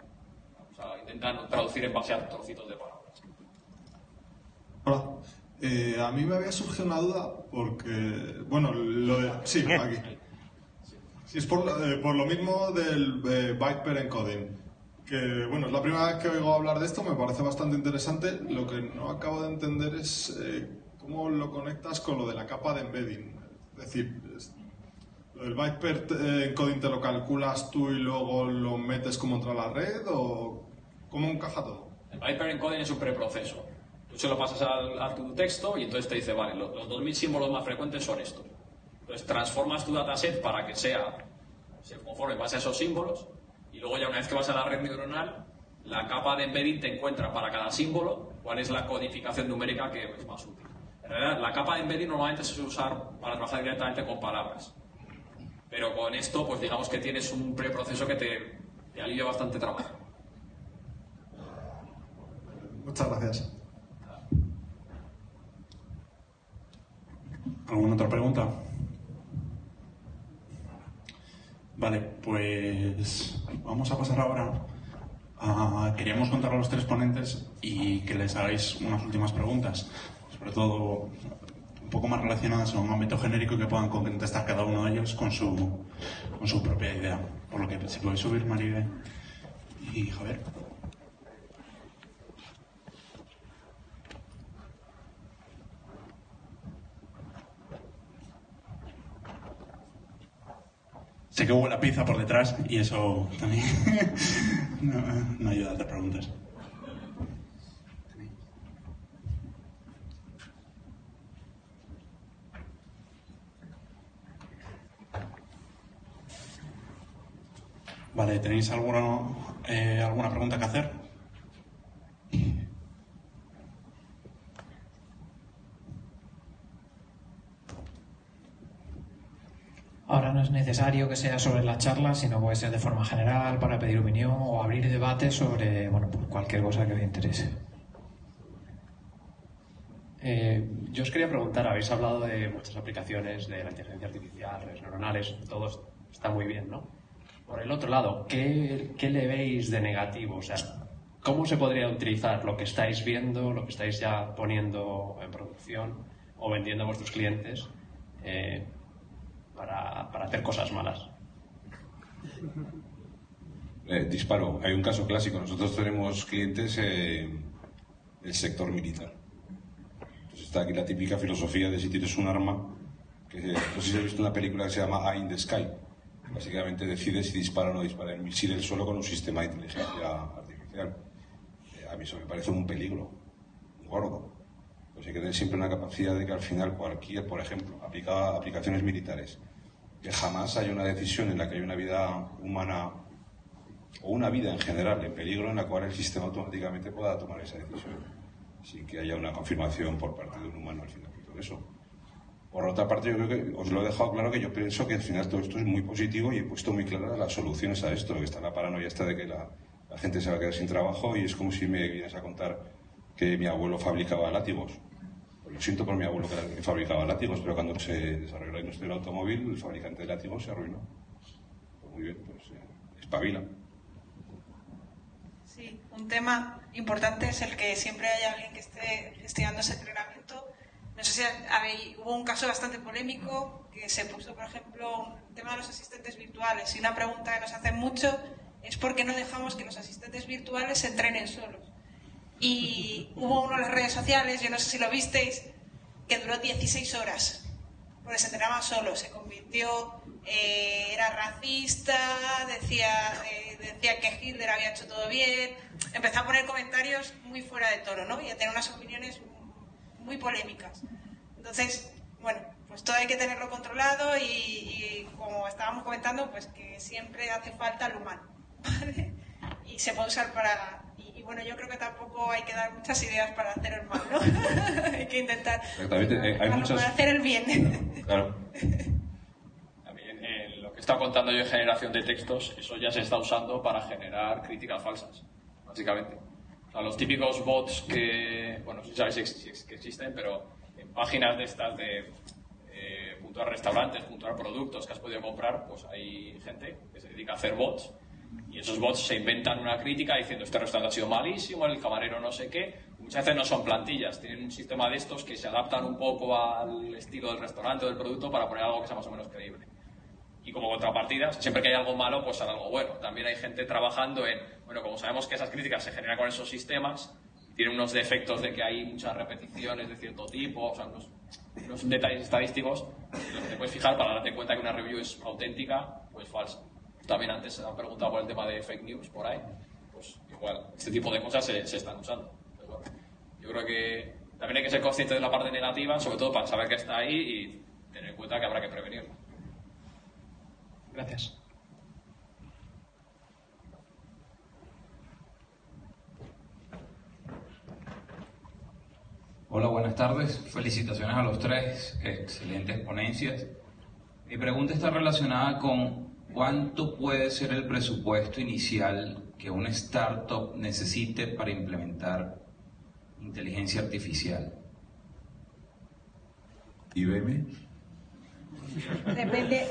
O sea, intentan traducir en base a trocitos de palabras. Hola. Eh, a mí me había surgido una duda porque, bueno, lo de... Sí, aquí. Sí, es por, eh, por lo mismo del eh, byte pair encoding. Bueno, es la primera vez que oigo hablar de esto, me parece bastante interesante. Lo que no acabo de entender es eh, cómo lo conectas con lo de la capa de embedding. Es decir, es- ¿lo pair eh, encoding te lo calculas tú y luego lo metes como entra a la red o cómo encaja todo? El pair encoding es un preproceso. Tú se lo pasas al- a, tu texto y entonces te dice, vale, lo- los 2000 símbolos más frecuentes son estos. Entonces transformas tu dataset para que sea, se conforme base a esos símbolos luego ya una vez que vas a la red neuronal, la capa de embedding te encuentra para cada símbolo cuál es la codificación numérica que es más útil. En realidad, la capa de embedding normalmente se suele usar para trabajar directamente con palabras. Pero con esto, pues digamos que tienes un preproceso que te, te alivia bastante trabajo. Muchas gracias. ¿Alguna otra pregunta? Vale, pues vamos a pasar ahora a... Queríamos contar a los tres ponentes y que les hagáis unas últimas preguntas, sobre todo un poco más relacionadas a un ámbito genérico que puedan contestar cada uno de ellos con su, con su propia idea. Por lo que si podéis subir, Maribel y Javier. Sé que hubo la pizza por detrás y eso también no, no ayuda a hacer preguntas. Vale, ¿tenéis alguna, eh, alguna pregunta que hacer? Ahora no es necesario que sea sobre la charla, sino puede ser de forma general para pedir opinión o abrir debate sobre bueno, pues cualquier cosa que os interese. Eh, yo os quería preguntar, habéis hablado de muchas aplicaciones de la inteligencia artificial, redes neuronales, todo está muy bien, ¿no? Por el otro lado, ¿qué, qué le veis de negativo? O sea, ¿cómo se podría utilizar lo que estáis viendo, lo que estáis ya poniendo en producción o vendiendo a vuestros clientes eh, para, para hacer cosas malas? Eh, disparo. Hay un caso clásico. Nosotros tenemos clientes eh, el sector militar. Entonces está aquí la típica filosofía de si tienes un arma, que no sé si habéis visto una película que se llama Eye in the Sky. Básicamente decides si dispara o no dispara el misil del suelo con un sistema de inteligencia artificial. Eh, a mí eso me parece un peligro, un gordo. Pues hay que tener siempre una capacidad de que al final cualquier, por ejemplo, aplicada a aplicaciones militares, que jamás haya una decisión en la que hay una vida humana o una vida en general en peligro en la cual el sistema automáticamente pueda tomar esa decisión sin que haya una confirmación por parte de un humano al final de todo eso. Por otra parte, yo creo que os lo he dejado claro que yo pienso que al final todo esto es muy positivo y he puesto muy claras las soluciones a esto, que está la paranoia esta de que la, la gente se va a quedar sin trabajo y es como si me vienes a contar que mi abuelo fabricaba látigos. Lo siento por mi abuelo que fabricaba látigos, pero cuando se desarrolló la industria del automóvil, el fabricante de látigos se arruinó. Pues muy bien, pues eh, espabila. Sí, un tema importante es el que siempre haya alguien que esté gestionando ese entrenamiento. No sé si habéis, hubo un caso bastante polémico que se puso, por ejemplo, el tema de los asistentes virtuales. Y una pregunta que nos hacen mucho es por qué no dejamos que los asistentes virtuales se entrenen solos. Y hubo uno en las redes sociales, yo no sé si lo visteis, que duró 16 horas, porque se entrenaba solo, se convirtió, eh, era racista, decía, eh, decía que Hitler había hecho todo bien, empezó a poner comentarios muy fuera de tono, ¿no? Y a tener unas opiniones muy polémicas. Entonces, bueno, pues todo hay que tenerlo controlado y, y como estábamos comentando, pues que siempre hace falta el humano, ¿vale? Y se puede usar para, y bueno, yo creo que tampoco hay que dar muchas ideas para hacer el mal, ¿no? hay que intentar Exactamente, eh, hay para, muchas... para hacer el bien. Claro. También eh, lo que estado contando yo de generación de textos, eso ya se está usando para generar críticas falsas, básicamente. O sea, los típicos bots que, bueno, si sabéis que existen, pero en páginas de estas de eh, puntuar restaurantes, puntuar productos que has podido comprar, pues hay gente que se dedica a hacer bots y esos bots se inventan una crítica diciendo este restaurante ha sido malísimo, el camarero no sé qué. Muchas veces no son plantillas, tienen un sistema de estos que se adaptan un poco al estilo del restaurante o del producto para poner algo que sea más o menos creíble. Y como contrapartida, siempre que hay algo malo, pues hará algo bueno. También hay gente trabajando en, bueno, como sabemos que esas críticas se generan con esos sistemas, tienen unos defectos de que hay muchas repeticiones de cierto tipo, o sea, unos, unos detalles estadísticos en los que te puedes fijar para darte cuenta que una review es auténtica o es falsa. También antes se han preguntado por el tema de fake news por ahí, pues igual, este tipo de cosas se, se están usando. Bueno, yo creo que también hay que ser consciente de la parte negativa, sobre todo para saber que está ahí y tener en cuenta que habrá que prevenirlo. Gracias. Hola, buenas tardes. Felicitaciones a los tres. Excelentes ponencias. Mi pregunta está relacionada con cuánto puede ser el presupuesto inicial que una startup necesite para implementar inteligencia artificial. IBM. Depende,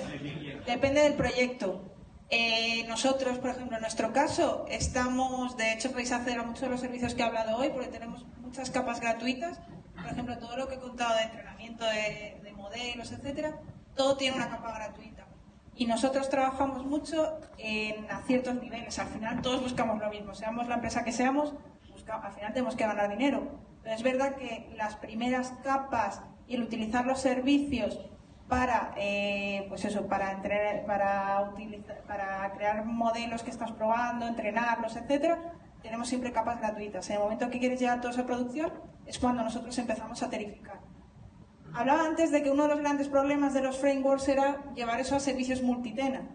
depende del proyecto. Eh, nosotros, por ejemplo, en nuestro caso, estamos, de hecho, podéis acceder a muchos de los servicios que he hablado hoy porque tenemos muchas capas gratuitas. Por ejemplo, todo lo que he contado de entrenamiento de, de modelos, etcétera, todo tiene una capa gratuita. Y nosotros trabajamos mucho en a ciertos niveles. Al final, todos buscamos lo mismo. Seamos la empresa que seamos, busca- al final tenemos que ganar dinero. Pero es verdad que las primeras capas y el utilizar los servicios para eh, pues eso para entrenar, para utilizar, para crear modelos que estás probando entrenarlos etcétera tenemos siempre capas gratuitas en el momento que quieres llevar toda esa producción es cuando nosotros empezamos a tarificar hablaba antes de que uno de los grandes problemas de los frameworks era llevar eso a servicios multitenant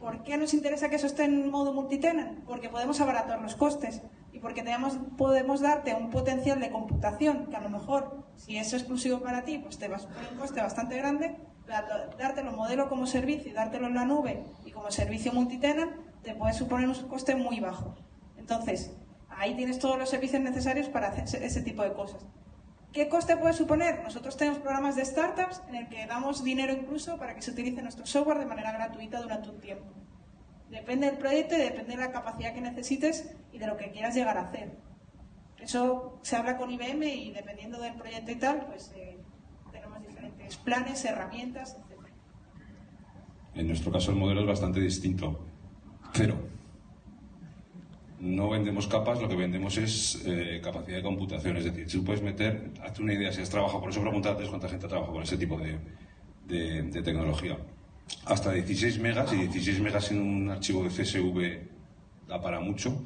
¿Por qué nos interesa que eso esté en modo multitenant? Porque podemos abaratar los costes y porque tenemos, podemos darte un potencial de computación que a lo mejor, si es exclusivo para ti, pues te va a suponer un coste bastante grande. Dártelo modelo como servicio y dártelo en la nube y como servicio multitenant te puede suponer un coste muy bajo. Entonces, ahí tienes todos los servicios necesarios para hacer ese tipo de cosas. ¿Qué coste puede suponer? Nosotros tenemos programas de startups en el que damos dinero incluso para que se utilice nuestro software de manera gratuita durante un tiempo. Depende del proyecto y depende de la capacidad que necesites y de lo que quieras llegar a hacer. Eso se habla con IBM y dependiendo del proyecto y tal, pues eh, tenemos diferentes planes, herramientas, etc. En nuestro caso el modelo es bastante distinto. Cero. No vendemos capas, lo que vendemos es eh, capacidad de computación. Es decir, si tú puedes meter, hazte una idea, si has trabajado, por eso pregunté antes cuánta gente trabaja con ese tipo de, de- de tecnología. Hasta 16 megas, y 16 megas en un archivo de CSV da para mucho,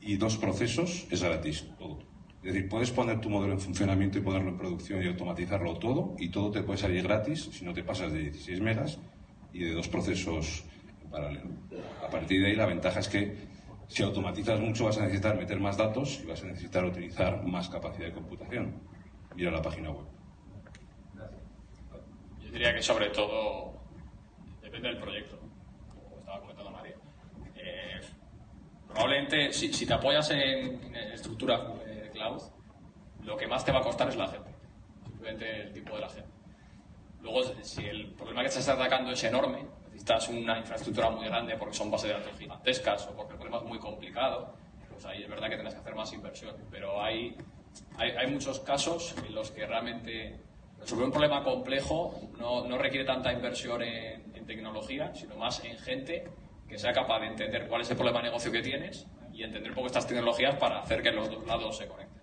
y dos procesos es gratis, todo. Es decir, puedes poner tu modelo en funcionamiento y ponerlo en producción y automatizarlo todo, y todo te puede salir gratis si no te pasas de 16 megas y de dos procesos en paralelo. A partir de ahí, la ventaja es que si automatizas mucho vas a necesitar meter más datos y vas a necesitar utilizar más capacidad de computación. Mira la página web. Yo diría que sobre todo depende del proyecto, como estaba comentando María. Eh, probablemente si, te apoyas en, en estructura eh, cloud, lo que más te va a costar es la gente, simplemente el tipo de la gente. Luego, si el problema que te estás atacando es enorme, necesitas una infraestructura muy grande porque son bases de datos gigantescas o porque el problema es muy complicado, pues ahí es verdad que tienes que hacer más inversión. Pero hay, hay, hay muchos casos en los que realmente resolver un problema complejo no, no requiere tanta inversión en, en tecnología, sino más en gente que sea capaz de entender cuál es el problema de negocio que tienes y entender un poco estas tecnologías para hacer que los dos lados se conecten.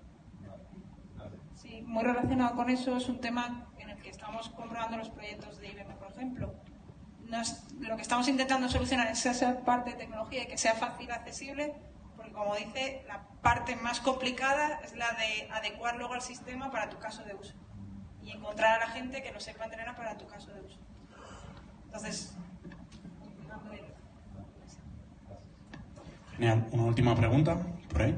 Sí, muy relacionado con eso es un tema en el que estamos comprobando los proyectos de IBM, por ejemplo. Nos- lo que estamos intentando solucionar es esa parte de tecnología y que sea fácil, accesible, porque como dice, la parte más complicada es la de adecuar luego al sistema para tu caso de uso y encontrar a la gente que lo sepa entrenar para tu caso de uso. Entonces, Genial. Una última pregunta, por ahí.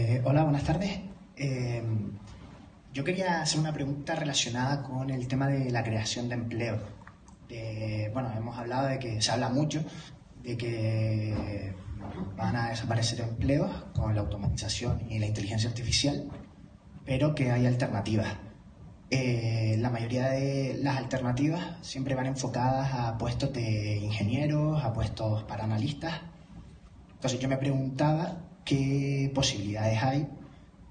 Eh, hola, buenas tardes. Eh, yo quería hacer una pregunta relacionada con el tema de la creación de empleo. Bueno, hemos hablado de que se habla mucho de que van a desaparecer empleos con la automatización y la inteligencia artificial, pero que hay alternativas. Eh, la mayoría de las alternativas siempre van enfocadas a puestos de ingenieros, a puestos para analistas. Entonces yo me preguntaba qué posibilidades hay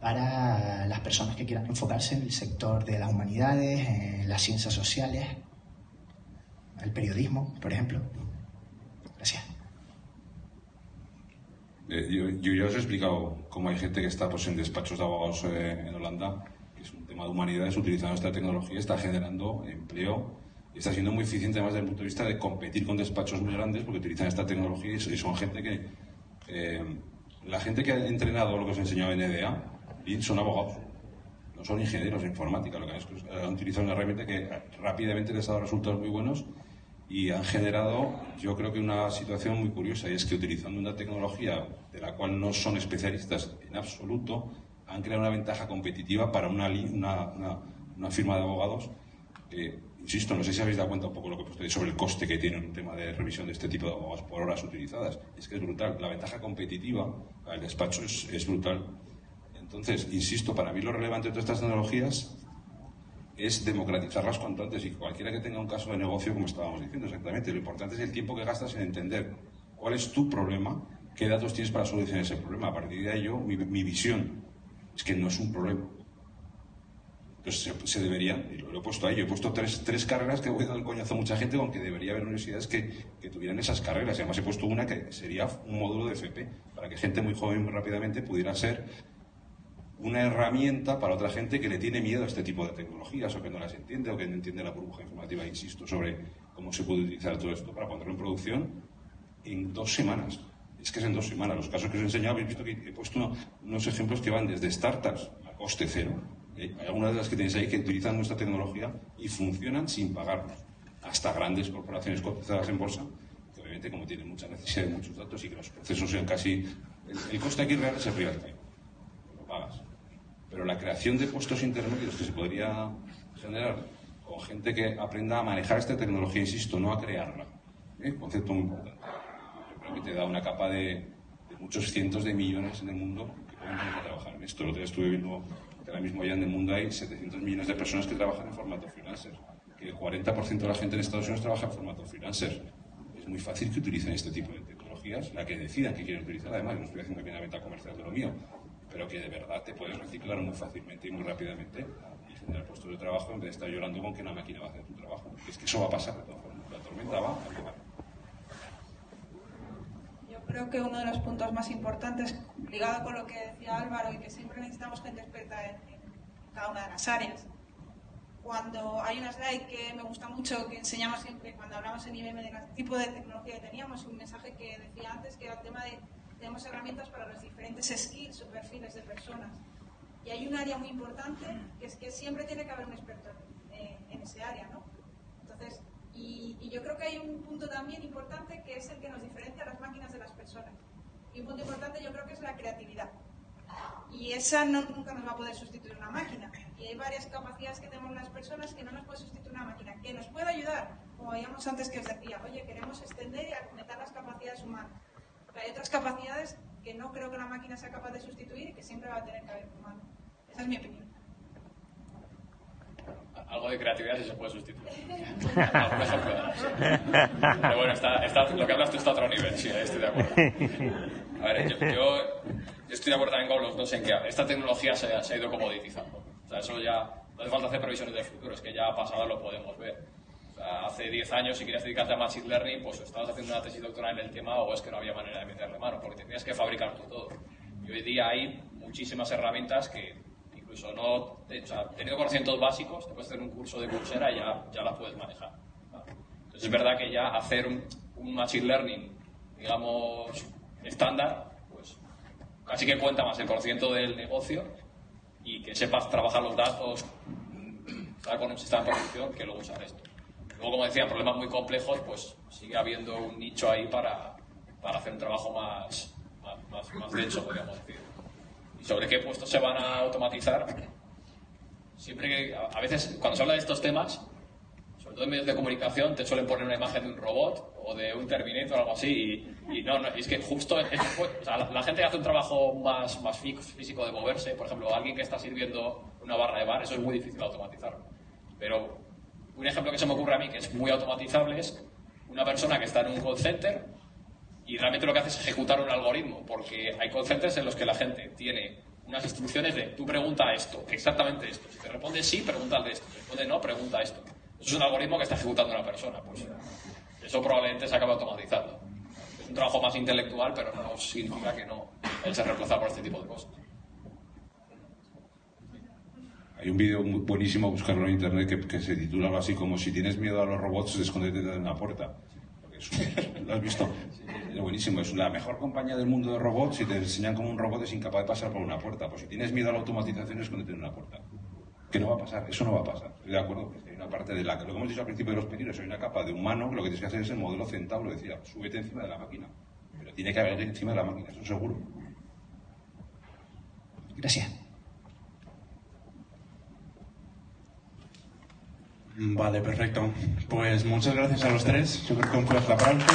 para las personas que quieran enfocarse en el sector de las humanidades, en las ciencias sociales, el periodismo, por ejemplo. Gracias. Eh, yo, ya os he explicado cómo hay gente que está pues, en despachos de abogados eh, en Holanda, que es un tema de humanidades, utilizando esta tecnología, está generando empleo y está siendo muy eficiente además desde el punto de vista de competir con despachos muy grandes porque utilizan esta tecnología y son gente que... eh, la gente que ha entrenado lo que os he enseñado en EDA son abogados, no son ingenieros de informática, lo que han, es que han utilizado una herramienta que rápidamente les ha dado resultados muy buenos y han generado, yo creo que una situación muy curiosa, y es que utilizando una tecnología de la cual no son especialistas en absoluto, han creado una ventaja competitiva para una, una, una- una firma de abogados. que, insisto, no sé si habéis dado cuenta un poco lo que ahí sobre el coste que tiene un tema de revisión de este tipo de abogados por horas utilizadas. Es que es brutal. La ventaja competitiva al despacho es, es brutal. Entonces, insisto, para mí lo relevante de todas estas tecnologías es democratizarlas cuanto antes y cualquiera que tenga un caso de negocio, como estábamos diciendo exactamente, lo importante es el tiempo que gastas en entender cuál es tu problema, qué datos tienes para solucionar ese problema. A partir de ello, mi, mi visión es que no es un problema. Entonces se, se debería, y lo, he puesto ahí, yo he puesto tres, tres carreras que voy dar el coñazo a mucha gente con que debería haber universidades que, que tuvieran esas carreras. Y además he puesto una que sería un módulo de FP, para que gente muy joven muy rápidamente pudiera ser una herramienta para otra gente que le tiene miedo a este tipo de tecnologías o que no las entiende o que no entiende la burbuja informativa, insisto, sobre cómo se puede utilizar todo esto para ponerlo en producción en dos semanas. Es que es en dos semanas. Los casos que os he enseñado, habéis visto que he puesto uno- unos ejemplos que van desde startups a coste cero. ¿Eh? Algunas de las que tenéis ahí que utilizan nuestra tecnología y funcionan sin pagarnos. Hasta grandes corporaciones cotizadas en bolsa, que obviamente como tienen mucha necesidad de muchos datos y que los procesos sean casi... El, el coste aquí real es el real time. Lo pagas. Pero la creación de puestos intermedios que se podría generar con gente que aprenda a manejar esta tecnología, insisto, no a crearla. ¿eh? Concepto muy importante. Yo que te da una capa de, muchos cientos de millones en el mundo que pueden trabajar esto. Lo que estuve viendo ahora mismo ya en el mundo hay 700 millones de personas que trabajan en formato freelancer. Que el 40% de la gente en Estados Unidos trabaja en formato freelancer. Es muy fácil que utilicen este tipo de tecnologías, la que decidan que quieren utilizar. Además, no estoy haciendo aquí una venta comercial de lo mío. pero que de verdad te puedes reciclar muy fácilmente y muy rápidamente y generar puestos de trabajo en vez de estar llorando con que una máquina va a hacer tu trabajo. Es que eso va a pasar de todas formas. La tormenta va a llegar. Creo que uno de los puntos más importantes, ligado con lo que decía Álvaro, y que siempre necesitamos gente experta en, en cada una de las áreas. Cuando hay una slide que me gusta mucho, que enseñamos siempre cuando hablamos en IBM del tipo de tecnología que teníamos, un mensaje que decía antes, que era el tema de tenemos herramientas para los diferentes skills o perfiles de personas. Y hay un área muy importante, que es que siempre tiene que haber un experto en, en ese área, ¿no? Entonces, y, yo creo que hay un punto también importante que es el que nos diferencia a las máquinas de las personas. Y un punto importante yo creo que es la creatividad. Y esa no, nunca nos va a poder sustituir una máquina. Y hay varias capacidades que tenemos las personas que no nos puede sustituir una máquina, que nos puede ayudar, como veíamos antes que os decía, oye, queremos extender y aumentar las capacidades humanas. Pero hay otras capacidades que no creo que la máquina sea capaz de sustituir y que siempre va a tener que haber humano. Esa es mi opinión. Algo de creatividad sí se puede sustituir. A lo mejor puede. Pero bueno, está, está, lo que hablas tú está a otro nivel, sí, ahí estoy de acuerdo. A ver, yo, yo, estoy de acuerdo también con los dos en que esta tecnología se, se ha ido comoditizando. O sea, eso ya no hace falta hacer previsiones de futuro, es que ya pasado, lo podemos ver. O sea, hace 10 años, si querías dedicarte a Machine Learning, pues estabas haciendo una tesis doctoral en el tema o es que no había manera de meterle mano, porque tenías que fabricar tú todo. Y hoy día hay muchísimas herramientas que incluso no, o sea, teniendo conocimientos básicos, te puedes hacer un curso de Coursera y ya, ya las puedes manejar. Entonces es verdad que ya hacer un, un Machine Learning, digamos, estándar, pues casi que cuenta más el conocimiento del negocio y que sepas trabajar los datos, estar con un sistema de producción que luego usar esto. Luego, como decía, problemas muy complejos, pues sigue habiendo un nicho ahí para, para hacer un trabajo más, más, más, más denso, podríamos decir. ¿Y sobre qué puestos se van a automatizar? Siempre que, a veces, cuando se habla de estos temas, sobre todo en medios de comunicación, te suelen poner una imagen de un robot o de un Terminator o algo así. Y, no, es que justo la, gente que hace un trabajo más, más fí- físico de moverse, por ejemplo, alguien que está sirviendo una barra de bar, eso es muy difícil automatizarlo. Pero un ejemplo que se me ocurre a mí que es muy automatizable es una persona que está en un call center y realmente lo que hace es ejecutar un algoritmo, porque hay call centers en los que la gente tiene unas instrucciones de tú pregunta esto, exactamente esto. Si te responde sí, pregunta de esto. Si responde no, pregunta esto. Eso es un algoritmo que está ejecutando una persona. Pues eso probablemente se acabe automatizando. Es un trabajo más intelectual, pero no significa que no él se reemplazar por este tipo de cosas. Hay un vídeo muy buenísimo, buscarlo en internet, que, que se titula algo así como Si tienes miedo a los robots, escóndete en una puerta. Porque es un- ¿Lo has visto? Es buenísimo. Es la mejor compañía del mundo de robots y te enseñan cómo un robot es incapaz de pasar por una puerta. Pues si tienes miedo a la automatización, escóndete en una puerta. Que no va a pasar, eso no va a pasar. Estoy de acuerdo, porque hay una parte de la lo que hemos dicho al principio de los pedidos, hay una capa de humano que lo que tienes que hacer es el modelo centauro, decía, súbete encima de la máquina. Pero tiene que haber encima de la máquina, eso seguro. Gracias. Vale, perfecto. Pues muchas gracias a los tres. Yo creo que un fuerte aplauso.